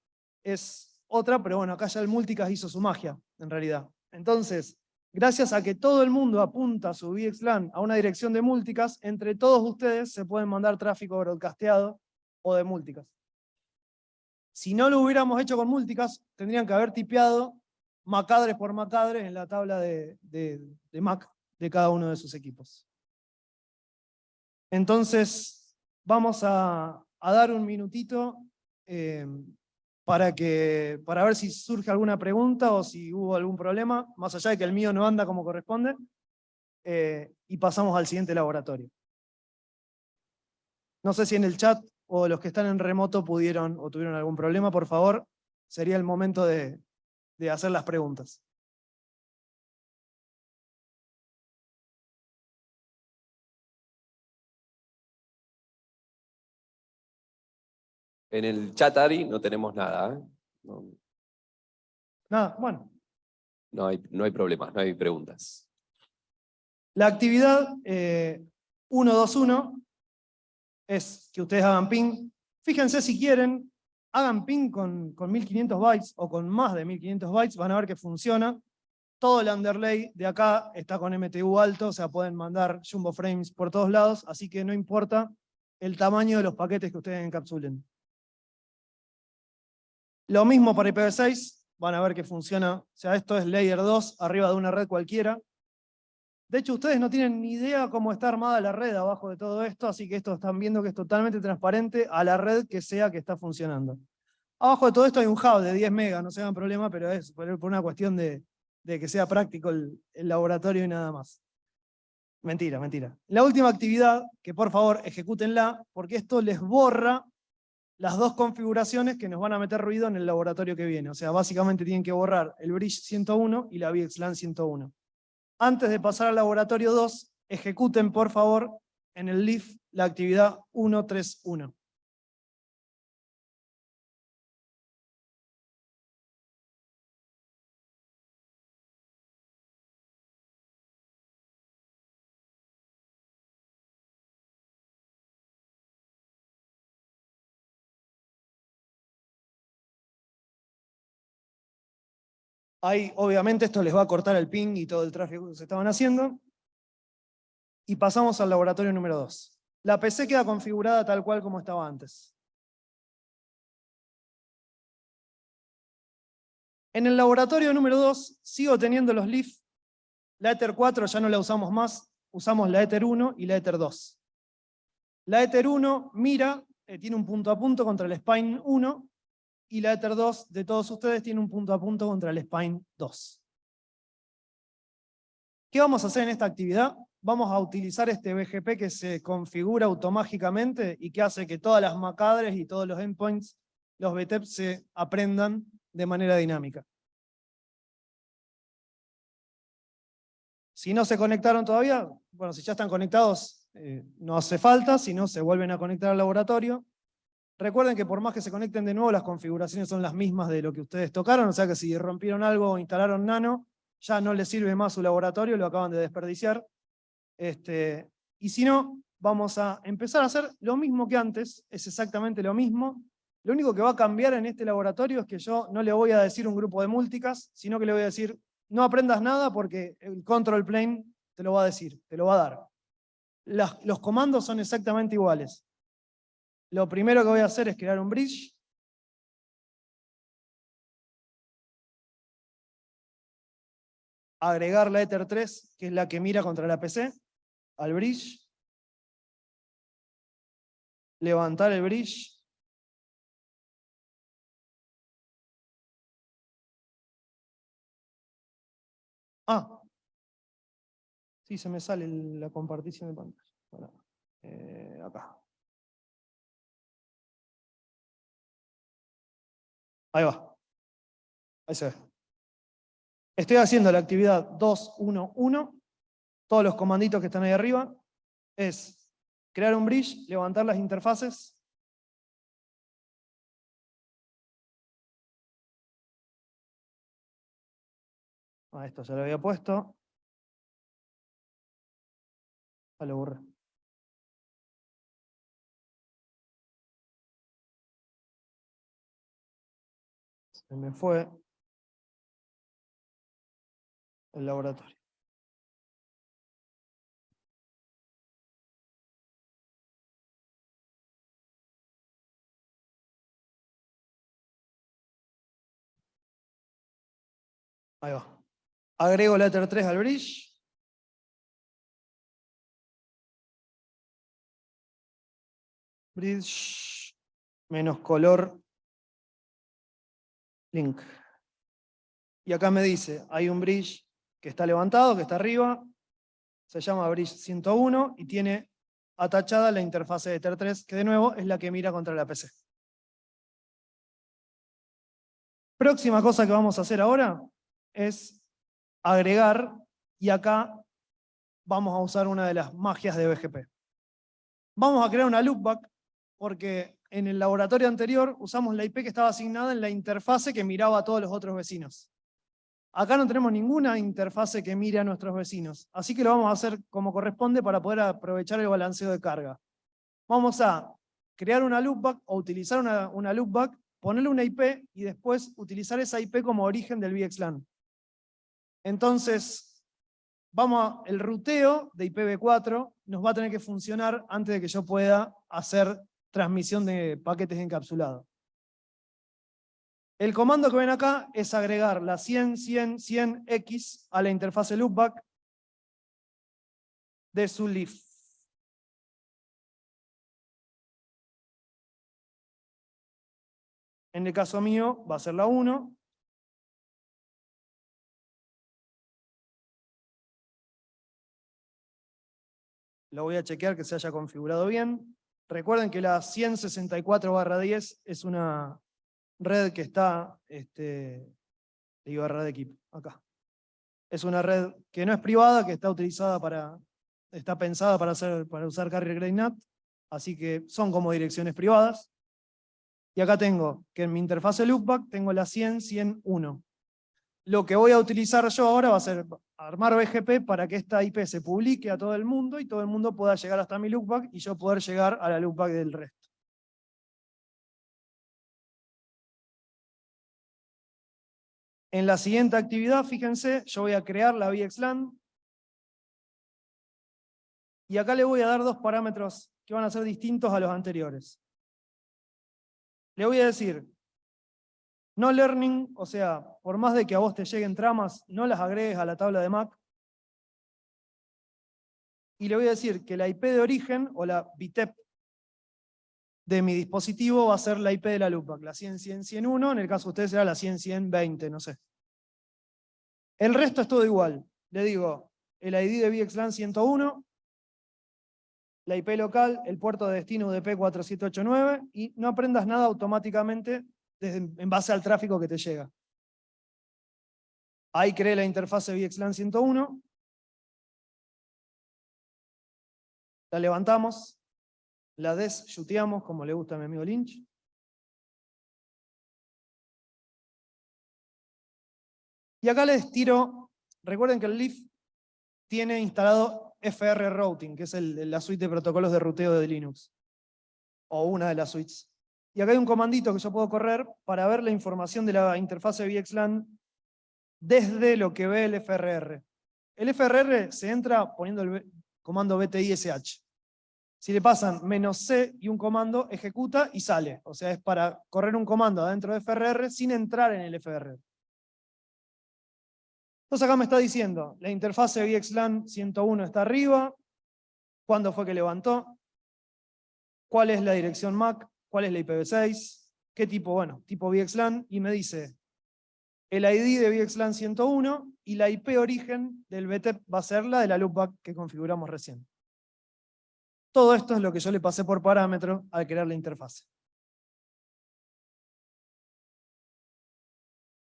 es otra, pero bueno, acá ya el multicast hizo su magia, en realidad. Entonces, gracias a que todo el mundo apunta su VXLAN a una dirección de multicast, entre todos ustedes se pueden mandar tráfico broadcasteado o de multicast. Si no lo hubiéramos hecho con multicast, tendrían que haber tipeado macadres por macadres en la tabla de, de Mac de cada uno de sus equipos. Entonces, vamos a, dar un minutito eh, para, que, para ver si surge alguna pregunta o si hubo algún problema, más allá de que el mío no anda como corresponde, eh, y pasamos al siguiente laboratorio. No sé si en el chat o los que están en remoto pudieron o tuvieron algún problema, por favor, sería el momento de hacer las preguntas. En el chat, Ari, no tenemos nada. ¿eh? Nada, bueno. No hay, no hay problemas, no hay preguntas. La actividad 121 eh, es que ustedes hagan ping. Fíjense si quieren, hagan ping con, con 1500 bytes o con más de 1500 bytes, van a ver que funciona. Todo el underlay de acá está con MTU alto, o sea, pueden mandar jumbo frames por todos lados, así que no importa el tamaño de los paquetes que ustedes encapsulen. Lo mismo para IPv6, van a ver que funciona, o sea, esto es layer 2 arriba de una red cualquiera. De hecho, ustedes no tienen ni idea cómo está armada la red abajo de todo esto, así que esto están viendo que es totalmente transparente a la red que sea que está funcionando. Abajo de todo esto hay un hub de 10 megas, no se hagan problema, pero es por una cuestión de, que sea práctico el, el laboratorio y nada más. Mentira, mentira. La última actividad, que por favor ejecútenla, porque esto les borra las dos configuraciones que nos van a meter ruido en el laboratorio que viene. O sea, básicamente tienen que borrar el Bridge 101 y la VXLAN 101. Antes de pasar al laboratorio 2, ejecuten por favor en el LIF la actividad 131. Ahí, obviamente, esto les va a cortar el ping y todo el tráfico que se estaban haciendo. Y pasamos al laboratorio número 2. La PC queda configurada tal cual como estaba antes. En el laboratorio número 2 sigo teniendo los LIF. La Ether 4 ya no la usamos más, usamos la Ether 1 y la Ether 2. La Ether 1 mira, eh, tiene un punto a punto contra el Spine 1, y la Ether 2 de todos ustedes tiene un punto a punto contra el Spine 2. ¿Qué vamos a hacer en esta actividad? Vamos a utilizar este BGP que se configura automáticamente y que hace que todas las macadres y todos los endpoints, los BTEP, se aprendan de manera dinámica. Si no se conectaron todavía, bueno, si ya están conectados, eh, no hace falta, si no se vuelven a conectar al laboratorio. Recuerden que por más que se conecten de nuevo, las configuraciones son las mismas de lo que ustedes tocaron, o sea que si rompieron algo o instalaron nano, ya no les sirve más su laboratorio, lo acaban de desperdiciar. Este, y si no, vamos a empezar a hacer lo mismo que antes, es exactamente lo mismo. Lo único que va a cambiar en este laboratorio es que yo no le voy a decir un grupo de múlticas, sino que le voy a decir, no aprendas nada porque el control plane te lo va a decir, te lo va a dar. los comandos son exactamente iguales. Lo primero que voy a hacer es crear un bridge. Agregar la Ether 3, que es la que mira contra la PC, al bridge. Levantar el bridge. Ah, sí, se me sale la compartición de pantalla. Eh, acá. Ahí va. Ahí se ve. Estoy haciendo la actividad 2.1.1. Todos los comanditos que están ahí arriba. Es crear un bridge, levantar las interfaces. Ah, esto ya lo había puesto. A lo borré. Me fue el laboratorio. Ahí va. Agrego letter 3 al bridge. Bridge menos color link. Y acá me dice, hay un bridge que está levantado, que está arriba, se llama bridge 101 y tiene atachada la interfase de Ether 3, que de nuevo es la que mira contra la PC. Próxima cosa que vamos a hacer ahora es agregar, y acá vamos a usar una de las magias de BGP. Vamos a crear una loopback, porque en el laboratorio anterior usamos la IP que estaba asignada en la interfase que miraba a todos los otros vecinos. Acá no tenemos ninguna interfase que mire a nuestros vecinos, así que lo vamos a hacer como corresponde para poder aprovechar el balanceo de carga. Vamos a crear una loopback o utilizar una, una loopback, ponerle una IP y después utilizar esa IP como origen del VXLAN. Entonces, vamos a, el ruteo de IPv4 nos va a tener que funcionar antes de que yo pueda hacer transmisión de paquetes encapsulados. El comando que ven acá es agregar la 100, 100, 100x a la interfase loopback de su leaf. En el caso mío va a ser la 1. Lo voy a chequear que se haya configurado bien. Recuerden que la 164-10 es una red que está, este, de equipo, acá. Es una red que no es privada, que está utilizada para, está pensada para, hacer, para usar Carrier Grade NAT, así que son como direcciones privadas. Y acá tengo que en mi interfase loopback tengo la 100, 101. Lo que voy a utilizar yo ahora va a ser armar BGP para que esta IP se publique a todo el mundo y todo el mundo pueda llegar hasta mi loopback y yo poder llegar a la loopback del resto. En la siguiente actividad, fíjense, yo voy a crear la VXLAN. Y acá le voy a dar dos parámetros que van a ser distintos a los anteriores. Le voy a decir, no learning, o sea, por más de que a vos te lleguen tramas, no las agregues a la tabla de MAC. Y le voy a decir que la IP de origen, o la BITEP de mi dispositivo va a ser la IP de la loopback, la 100.100.101, en el caso de ustedes será la 100.100.20, no sé. El resto es todo igual. Le digo, el ID de VXLAN 101, la IP local, el puerto de destino UDP 4789, y no aprendas nada automáticamente en base al tráfico que te llega. Ahí creé la interfase VXLAN 101, la levantamos, la desyuteamos, como le gusta a mi amigo Lynch. Y acá les tiro, recuerden que el Leaf tiene instalado FR Routing, que es la suite de protocolos de ruteo de Linux. O una de las suites. Y acá hay un comandito que yo puedo correr para ver la información de la interfase VXLAN desde lo que ve el FRR. El FRR se entra poniendo el comando btish. Si le pasan menos C y un comando, ejecuta y sale. O sea, es para correr un comando adentro de FRR sin entrar en el FRR. Entonces acá me está diciendo, la interfase VXLAN 101 está arriba, cuándo fue que levantó, cuál es la dirección MAC, cuál es la IPv6, qué tipo, bueno, tipo VXLAN, y me dice el ID de VXLAN 101 y la IP origen del BTEP va a ser la de la loopback que configuramos recién. Todo esto es lo que yo le pasé por parámetro al crear la interfase.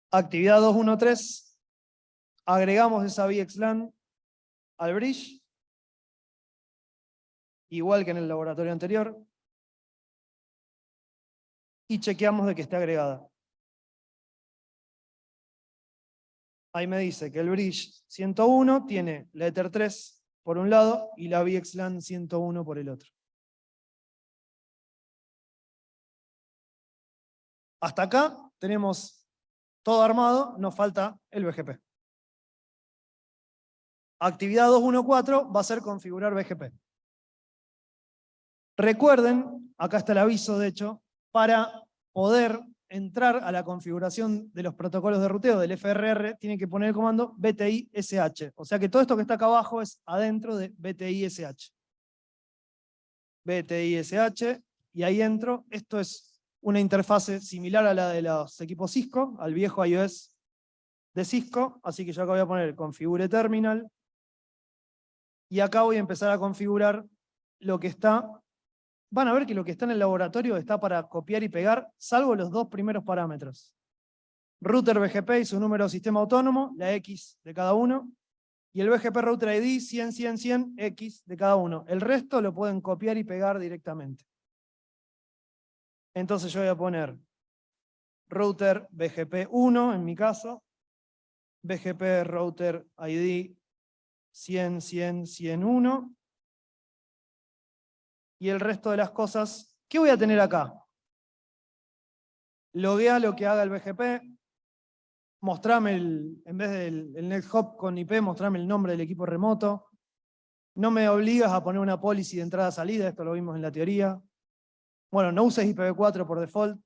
Actividad 213. Agregamos esa VXLAN al bridge. Igual que en el laboratorio anterior. Y chequeamos de que esté agregada. Ahí me dice que el bridge 101 tiene la Ether 3 por un lado y la VXLAN 101 por el otro. Hasta acá tenemos todo armado, nos falta el BGP. Actividad 214 va a ser configurar BGP. Recuerden, acá está el aviso de hecho, para poder entrar a la configuración de los protocolos de ruteo del FRR, tiene que poner el comando BTI-SH. O sea que todo esto que está acá abajo es adentro de BTI-SH. BTI-SH, y ahí entro. Esto es una interfase similar a la de los equipos Cisco, al viejo iOS de Cisco, así que yo acá voy a poner configure terminal, y acá voy a empezar a configurar lo que está van a ver que lo que está en el laboratorio está para copiar y pegar, salvo los dos primeros parámetros. Router BGP y su número de sistema autónomo, la X de cada uno, y el BGP Router ID 100, 100, 100, X de cada uno. El resto lo pueden copiar y pegar directamente. Entonces yo voy a poner router BGP 1, en mi caso, BGP Router ID 100, 100, 101, y el resto de las cosas, ¿qué voy a tener acá? Loguea lo que haga el BGP, mostrame el, en vez del el NetHop con IP, mostrame el nombre del equipo remoto, no me obligas a poner una policy de entrada-salida, esto lo vimos en la teoría. Bueno, no uses IPv4 por default,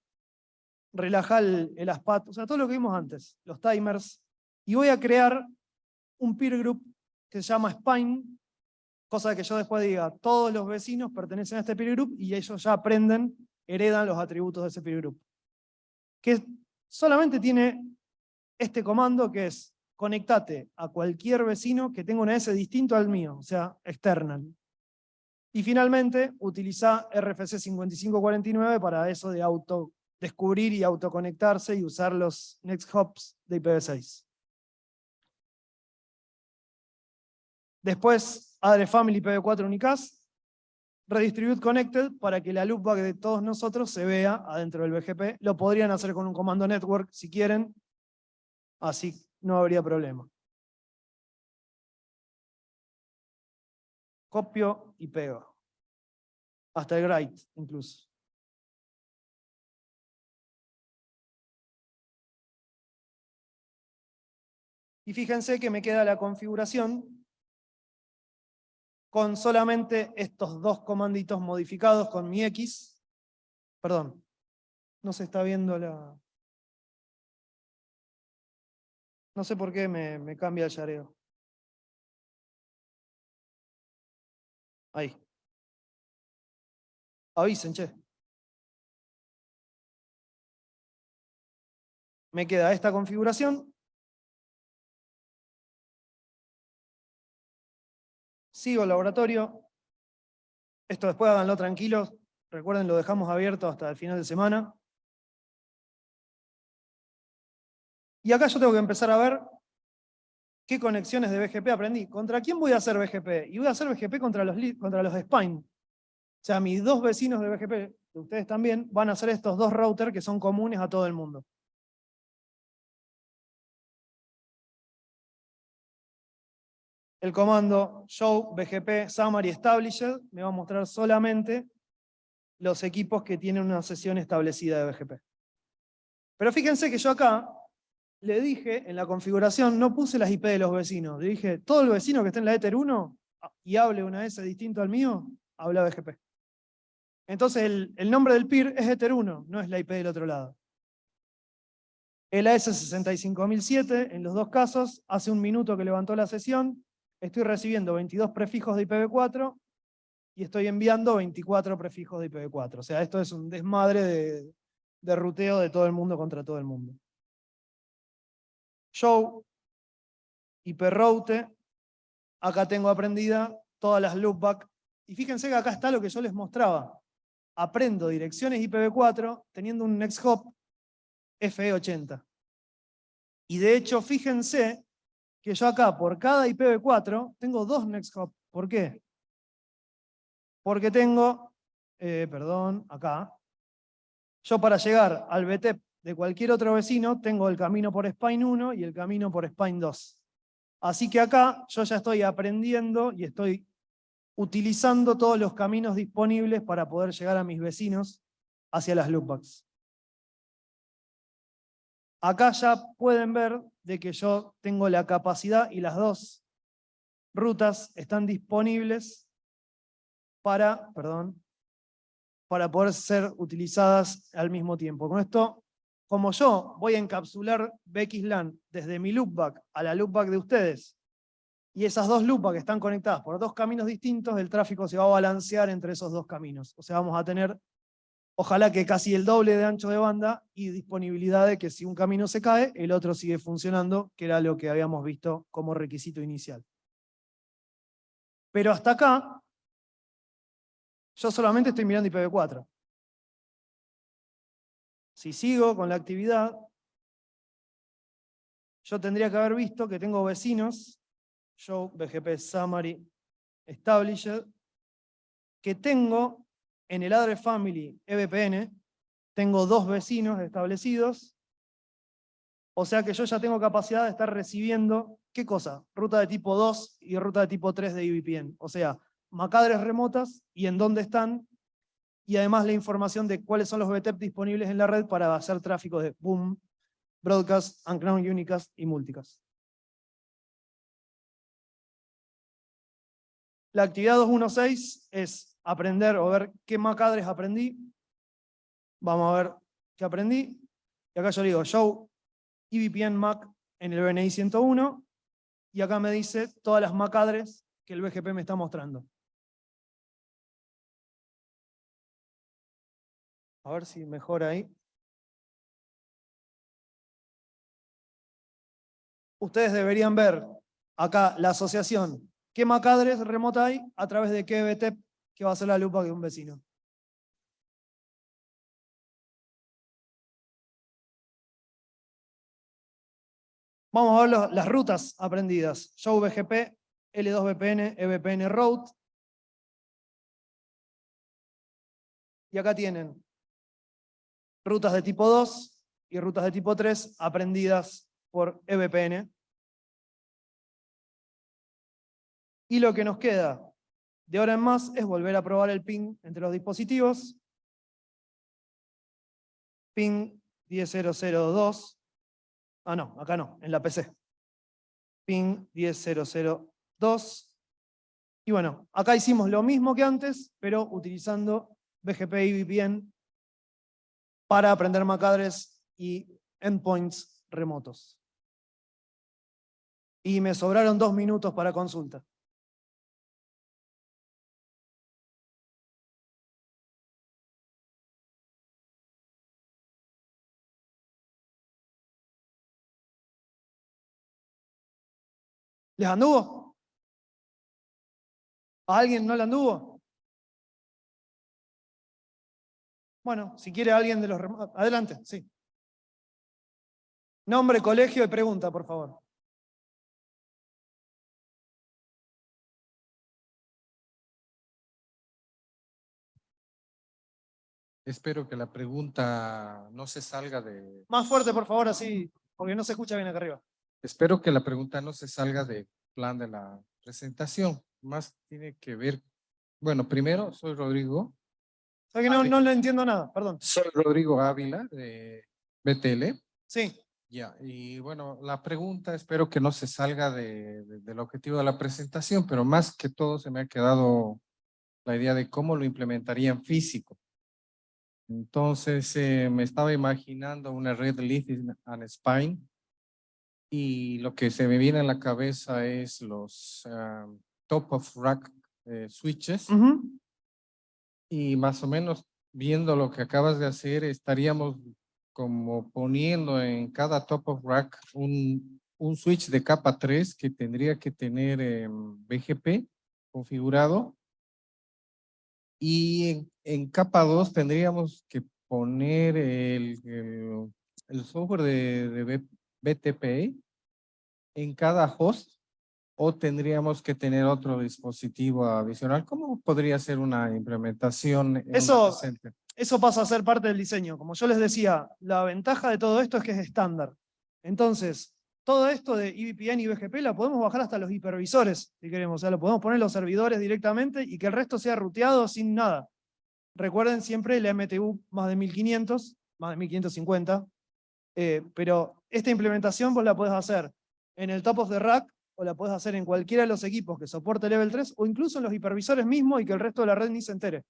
relaja el, el ASPAT, o sea, todo lo que vimos antes, los timers, y voy a crear un peer group que se llama Spine, Cosa que yo después diga, todos los vecinos pertenecen a este peer group y ellos ya aprenden, heredan los atributos de ese peer group. Que solamente tiene este comando que es conectate a cualquier vecino que tenga un S distinto al mío, o sea, external. Y finalmente, utiliza RFC 5549 para eso de auto descubrir y autoconectarse y usar los next hops de IPv6. Después, Adre Family PB4 Unicast, Redistribute Connected para que la loopback de todos nosotros se vea adentro del BGP. Lo podrían hacer con un comando network si quieren, así no habría problema. Copio y pego. Hasta el write incluso. Y fíjense que me queda la configuración con solamente estos dos comanditos modificados con mi X. Perdón, no se está viendo la... No sé por qué me, cambia el yareo. Ahí. Avisen, che. Me queda esta configuración sigo el laboratorio. Esto después háganlo tranquilos. Recuerden, lo dejamos abierto hasta el final de semana. Y acá yo tengo que empezar a ver qué conexiones de BGP aprendí. ¿Contra quién voy a hacer BGP? Y voy a hacer BGP contra los, contra los Spine. O sea, mis dos vecinos de BGP, ustedes también, van a hacer estos dos routers que son comunes a todo el mundo. El comando show bgp summary established me va a mostrar solamente los equipos que tienen una sesión establecida de BGP. Pero fíjense que yo acá le dije en la configuración, no puse las IP de los vecinos, le dije, todo el vecino que esté en la Ether 1 y hable una S distinto al mío, habla BGP. Entonces el, el nombre del peer es Ether 1, no es la IP del otro lado. El AS65007, en los dos casos, hace un minuto que levantó la sesión, estoy recibiendo 22 prefijos de IPv4 y estoy enviando 24 prefijos de IPv4. O sea, esto es un desmadre de, de ruteo de todo el mundo contra todo el mundo. Show, IProute, acá tengo aprendida todas las loopback, y fíjense que acá está lo que yo les mostraba. Aprendo direcciones IPv4 teniendo un next hop FE80. Y de hecho, fíjense que yo acá, por cada IPv4, tengo dos NextHop. ¿Por qué? Porque tengo, eh, perdón, acá, yo para llegar al BTEP de cualquier otro vecino, tengo el camino por Spine 1 y el camino por Spine 2. Así que acá yo ya estoy aprendiendo y estoy utilizando todos los caminos disponibles para poder llegar a mis vecinos hacia las loopbacks. Acá ya pueden ver de que yo tengo la capacidad y las dos rutas están disponibles para, perdón, para poder ser utilizadas al mismo tiempo. Con esto como yo voy a encapsular BXLAN desde mi loopback a la loopback de ustedes, y esas dos loopbacks están conectadas por dos caminos distintos, el tráfico se va a balancear entre esos dos caminos. O sea, vamos a tener, ojalá que casi el doble de ancho de banda y disponibilidad de que si un camino se cae, el otro sigue funcionando, que era lo que habíamos visto como requisito inicial. Pero hasta acá, yo solamente estoy mirando IPv4. Si sigo con la actividad, yo tendría que haber visto que tengo vecinos, show BGP summary established, que tengo en el address family EVPN, tengo dos vecinos establecidos, o sea que yo ya tengo capacidad de estar recibiendo, ¿qué cosa? Ruta de tipo 2 y ruta de tipo 3 de IVPN. O sea, macadres remotas y en dónde están y además la información de cuáles son los BTEP disponibles en la red para hacer tráfico de Boom, Broadcast, Uncrown Unicast y Multicast. La actividad 216 es aprender o ver qué macadres aprendí. Vamos a ver qué aprendí. Y acá yo le digo show EVPN MAC en el BNI 101 y acá me dice todas las macadres que el BGP me está mostrando. A ver si mejora ahí. Ustedes deberían ver acá la asociación. ¿Qué macadres remota hay? A través de qué BTEP que va a ser la lupa de un vecino. Vamos a ver las rutas aprendidas. Show BGP, L2VPN, EVPN Route. Y acá tienen rutas de tipo 2 y rutas de tipo 3 aprendidas por EVPN. Y lo que nos queda de ahora en más es volver a probar el ping entre los dispositivos. Ping 10002. Ah, no, acá no, en la PC. Ping 10002. Y bueno, acá hicimos lo mismo que antes, pero utilizando BGP y VPN para aprender macadres y endpoints remotos. Y me sobraron dos minutos para consulta. ¿Les anduvo? ¿A alguien no le anduvo? Bueno, si quiere alguien de los... Adelante, sí. Nombre, colegio y pregunta, por favor. Espero que la pregunta no se salga de... Más fuerte, por favor, así, porque no se escucha bien acá arriba. Espero que la pregunta no se salga del plan de la presentación. Más tiene que ver... Bueno, primero, soy Rodrigo. que no, no le entiendo nada, perdón. Soy Rodrigo Ávila, de BTL. Sí. Ya, y bueno, la pregunta espero que no se salga de, de- del objetivo de la presentación, pero más que todo se me ha quedado la idea de cómo lo implementarían físico. Entonces eh, me estaba imaginando una red leaf and spine y lo que se me viene a la cabeza es los ah, top of rack eh, switches. Ujú. y más o menos viendo lo que acabas de hacer estaríamos como poniendo en cada top of rack un, un switch de capa 3 que tendría que tener em, BGP configurado. Y en, en capa 2 tendríamos que poner el, el, el software de, de BTP en cada host o tendríamos que tener otro dispositivo adicional. ¿Cómo podría ser una implementación? en Eso-? Eso pasa a ser parte del diseño. Como yo les decía, la ventaja de todo esto es que es estándar. Entonces, todo esto de E EVPN y BGP la podemos bajar hasta los hipervisores, si queremos. O sea, lo podemos poner en los servidores directamente y que el resto sea ruteado sin nada. Recuerden siempre la MTU más de 1500, más de 1550. eh, pero esta implementación vos la podés hacer en el top of the rack o la podés hacer en cualquiera de los equipos que soporte level 3 o incluso en los hipervisores mismos y que el resto de la red ni se entere.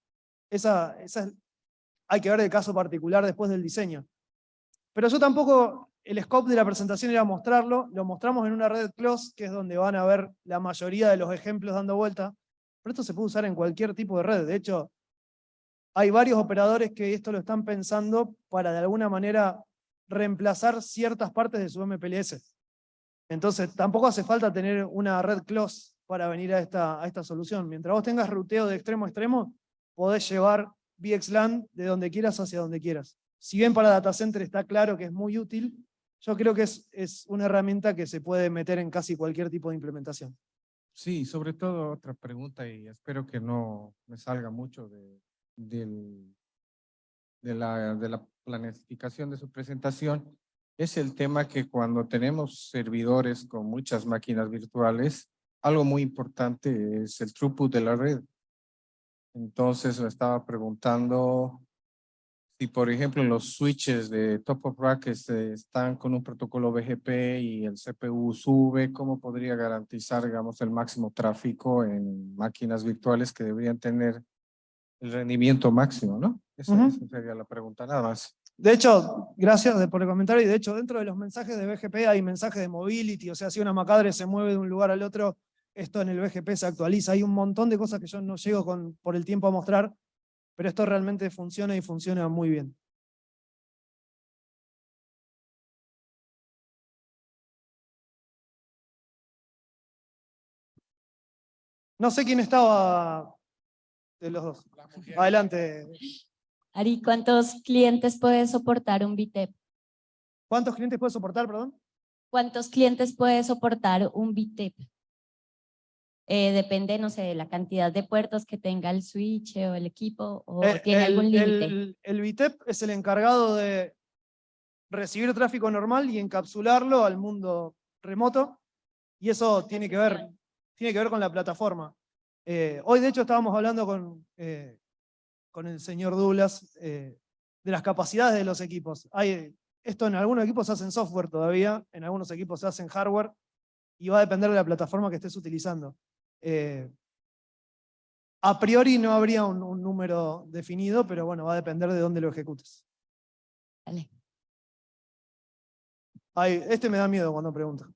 Esa, esa es- hay que ver el caso particular después del diseño. Pero yo tampoco, el scope de la presentación era mostrarlo, lo mostramos en una red close, que es donde van a ver la mayoría de los ejemplos dando vuelta, pero esto se puede usar en cualquier tipo de red. De hecho, hay varios operadores que esto lo están pensando para de alguna manera reemplazar ciertas partes de su MPLS. Entonces, tampoco hace falta tener una red close para venir a esta, a esta solución. Mientras vos tengas ruteo de extremo a extremo, podés llevar VXLAN de donde quieras hacia donde quieras. Si bien para data center está claro que es muy útil, yo creo que es, es una herramienta que se puede meter en casi cualquier tipo de implementación. Sí, sobre todo otra pregunta y espero que no me salga mucho de, del, de, la, de la planificación de su presentación. Es el tema que cuando tenemos servidores con muchas máquinas virtuales, algo muy importante es el throughput de la red. Entonces me estaba preguntando si, por ejemplo, los switches de top of rack este, están con un protocolo BGP y el CPU sube, ¿cómo podría garantizar, digamos, el máximo tráfico en máquinas virtuales que deberían tener el rendimiento máximo, ¿no? Esa, Ujú. esa sería la pregunta, nada más. De hecho, gracias por el comentario, y de hecho dentro de los mensajes de BGP hay mensajes de mobility, o sea, si una MACadre se mueve de un lugar al otro, esto en el BGP se actualiza. Hay un montón de cosas que yo no llego con, por el tiempo a mostrar, pero esto realmente funciona y funciona muy bien. No sé quién estaba de los dos. Adelante. Ari, ¿cuántos clientes puede soportar un VTEP? ¿Cuántos clientes puede soportar, perdón? ¿Cuántos clientes puede soportar un VTEP? Eh, depende, no sé, de la cantidad de puertos que tenga el switch o el equipo, o Eh, tiene el, algún límite. El, el VTEP es el encargado de recibir tráfico normal y encapsularlo al mundo remoto, y eso tiene que ver, tiene que ver con la plataforma. Eh, hoy, de hecho, estábamos hablando con, eh, con el señor Douglas eh, de las capacidades de los equipos. Hay, esto en algunos equipos se hace en software todavía, en algunos equipos se hace en hardware, y va a depender de la plataforma que estés utilizando. Eh, a priori no habría un, un número definido, pero bueno, va a depender de dónde lo ejecutes. Vale. Ay, este me da miedo cuando pregunta.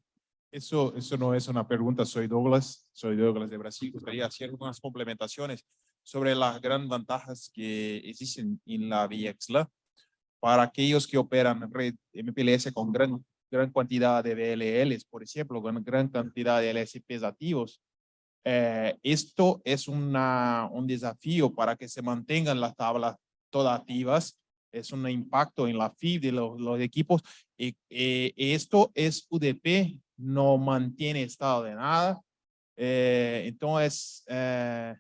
Eso, eso no es una pregunta, soy Douglas, soy Douglas de Brasil. Gustaría hacer unas complementaciones sobre las grandes ventajas que existen en la VXLA para aquellos que operan red MPLS con gran, gran cantidad de VLLs, por ejemplo, con gran cantidad de LSPs activos. Eh, esto es una, un desafío para que se mantengan las tablas todas activas. Es un impacto en la FIB de los, los equipos. Y, eh, esto es UDP, no mantiene estado de nada. Eh, entonces, eh,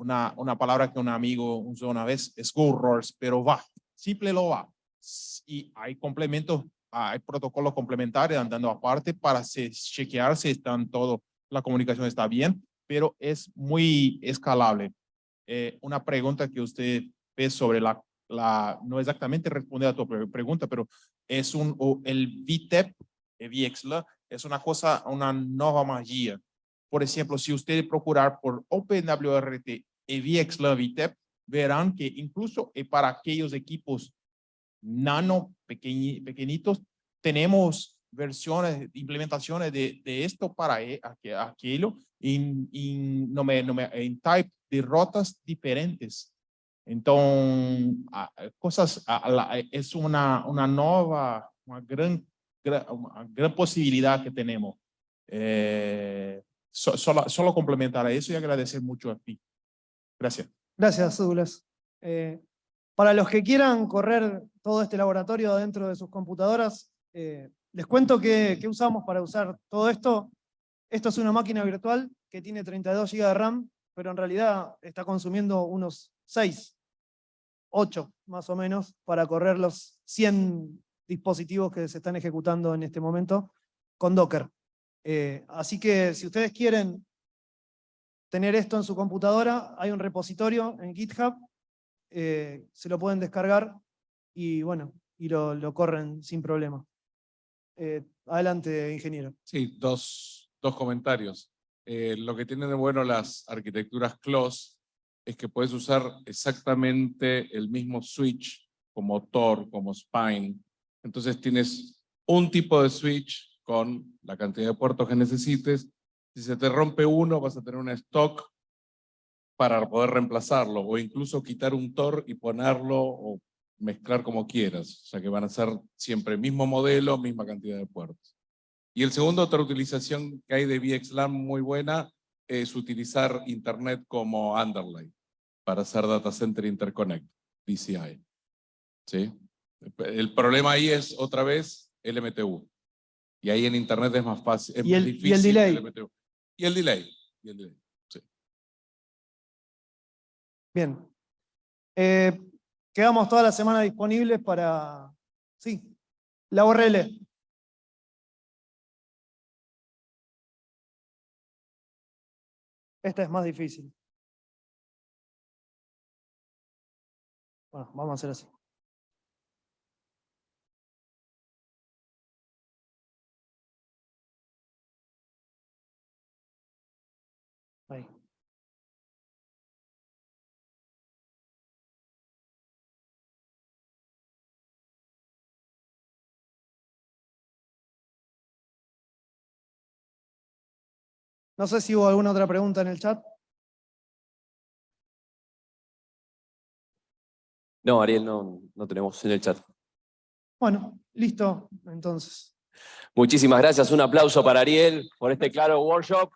una, una palabra que un amigo usó una vez es roars, pero va, simple lo va. Y hay complementos, hay protocolos complementarios andando aparte para chequear si están todo, la comunicación está bien, pero es muy escalable. Eh, una pregunta que usted ve sobre la, la, no exactamente responde a tu pre- pregunta, pero es un, o el VTEP, el VXLA, es una cosa, una nueva magia. Por ejemplo, si ustedes procurar por OpenWRT y VXLA VTEP, verán que incluso eh, para aquellos equipos nano pequeñi- pequeñitos, tenemos versiones, implementaciones de, de esto para e- aqu- aquello en, en, no me, no me, en type de rotas diferentes. Entonces, cosas, es una, una nueva, una gran, una gran posibilidad que tenemos. Eh, so- solo, solo complementar a eso y agradecer mucho a ti. Gracias. Gracias, Douglas. Eh, para los que quieran correr todo este laboratorio dentro de sus computadoras, eh, les cuento que usamos para usar todo esto. Esto es una máquina virtual que tiene 32 GB de RAM, pero en realidad está consumiendo unos 6, 8 más o menos, para correr los 100 dispositivos que se están ejecutando en este momento con Docker. Eh, así que si ustedes quieren tener esto en su computadora, hay un repositorio en GitHub, eh, se lo pueden descargar y bueno, y lo, lo corren sin problema. Eh, adelante, ingeniero. Sí, dos, dos comentarios. Eh, lo que tienen de bueno las arquitecturas close es que puedes usar exactamente el mismo switch como Tor, como Spine, Entonces tienes un tipo de switch con la cantidad de puertos que necesites. Si se te rompe uno, vas a tener un stock para poder reemplazarlo, o incluso quitar un TOR y ponerlo o mezclar como quieras. O sea que van a ser siempre mismo modelo, misma cantidad de puertos. Y el segundo, otra utilización que hay de VXLAN muy buena, es utilizar Internet como underlay para hacer Data Center Interconnect, DCI. ¿Sí? El problema ahí es, otra vez, el MTU. Y ahí en Internet es más fácil, es Y más el- y el difícil delay. el. Y el delay. Bien. Eh, quedamos toda la semana disponibles para... Sí, la URL. Esta es más difícil. Bueno, vamos a hacer así. No sé si hubo alguna otra pregunta en el chat. No, Ariel, no, no tenemos en el chat. Bueno, listo, entonces. Muchísimas gracias. Un aplauso para Ariel por este claro workshop.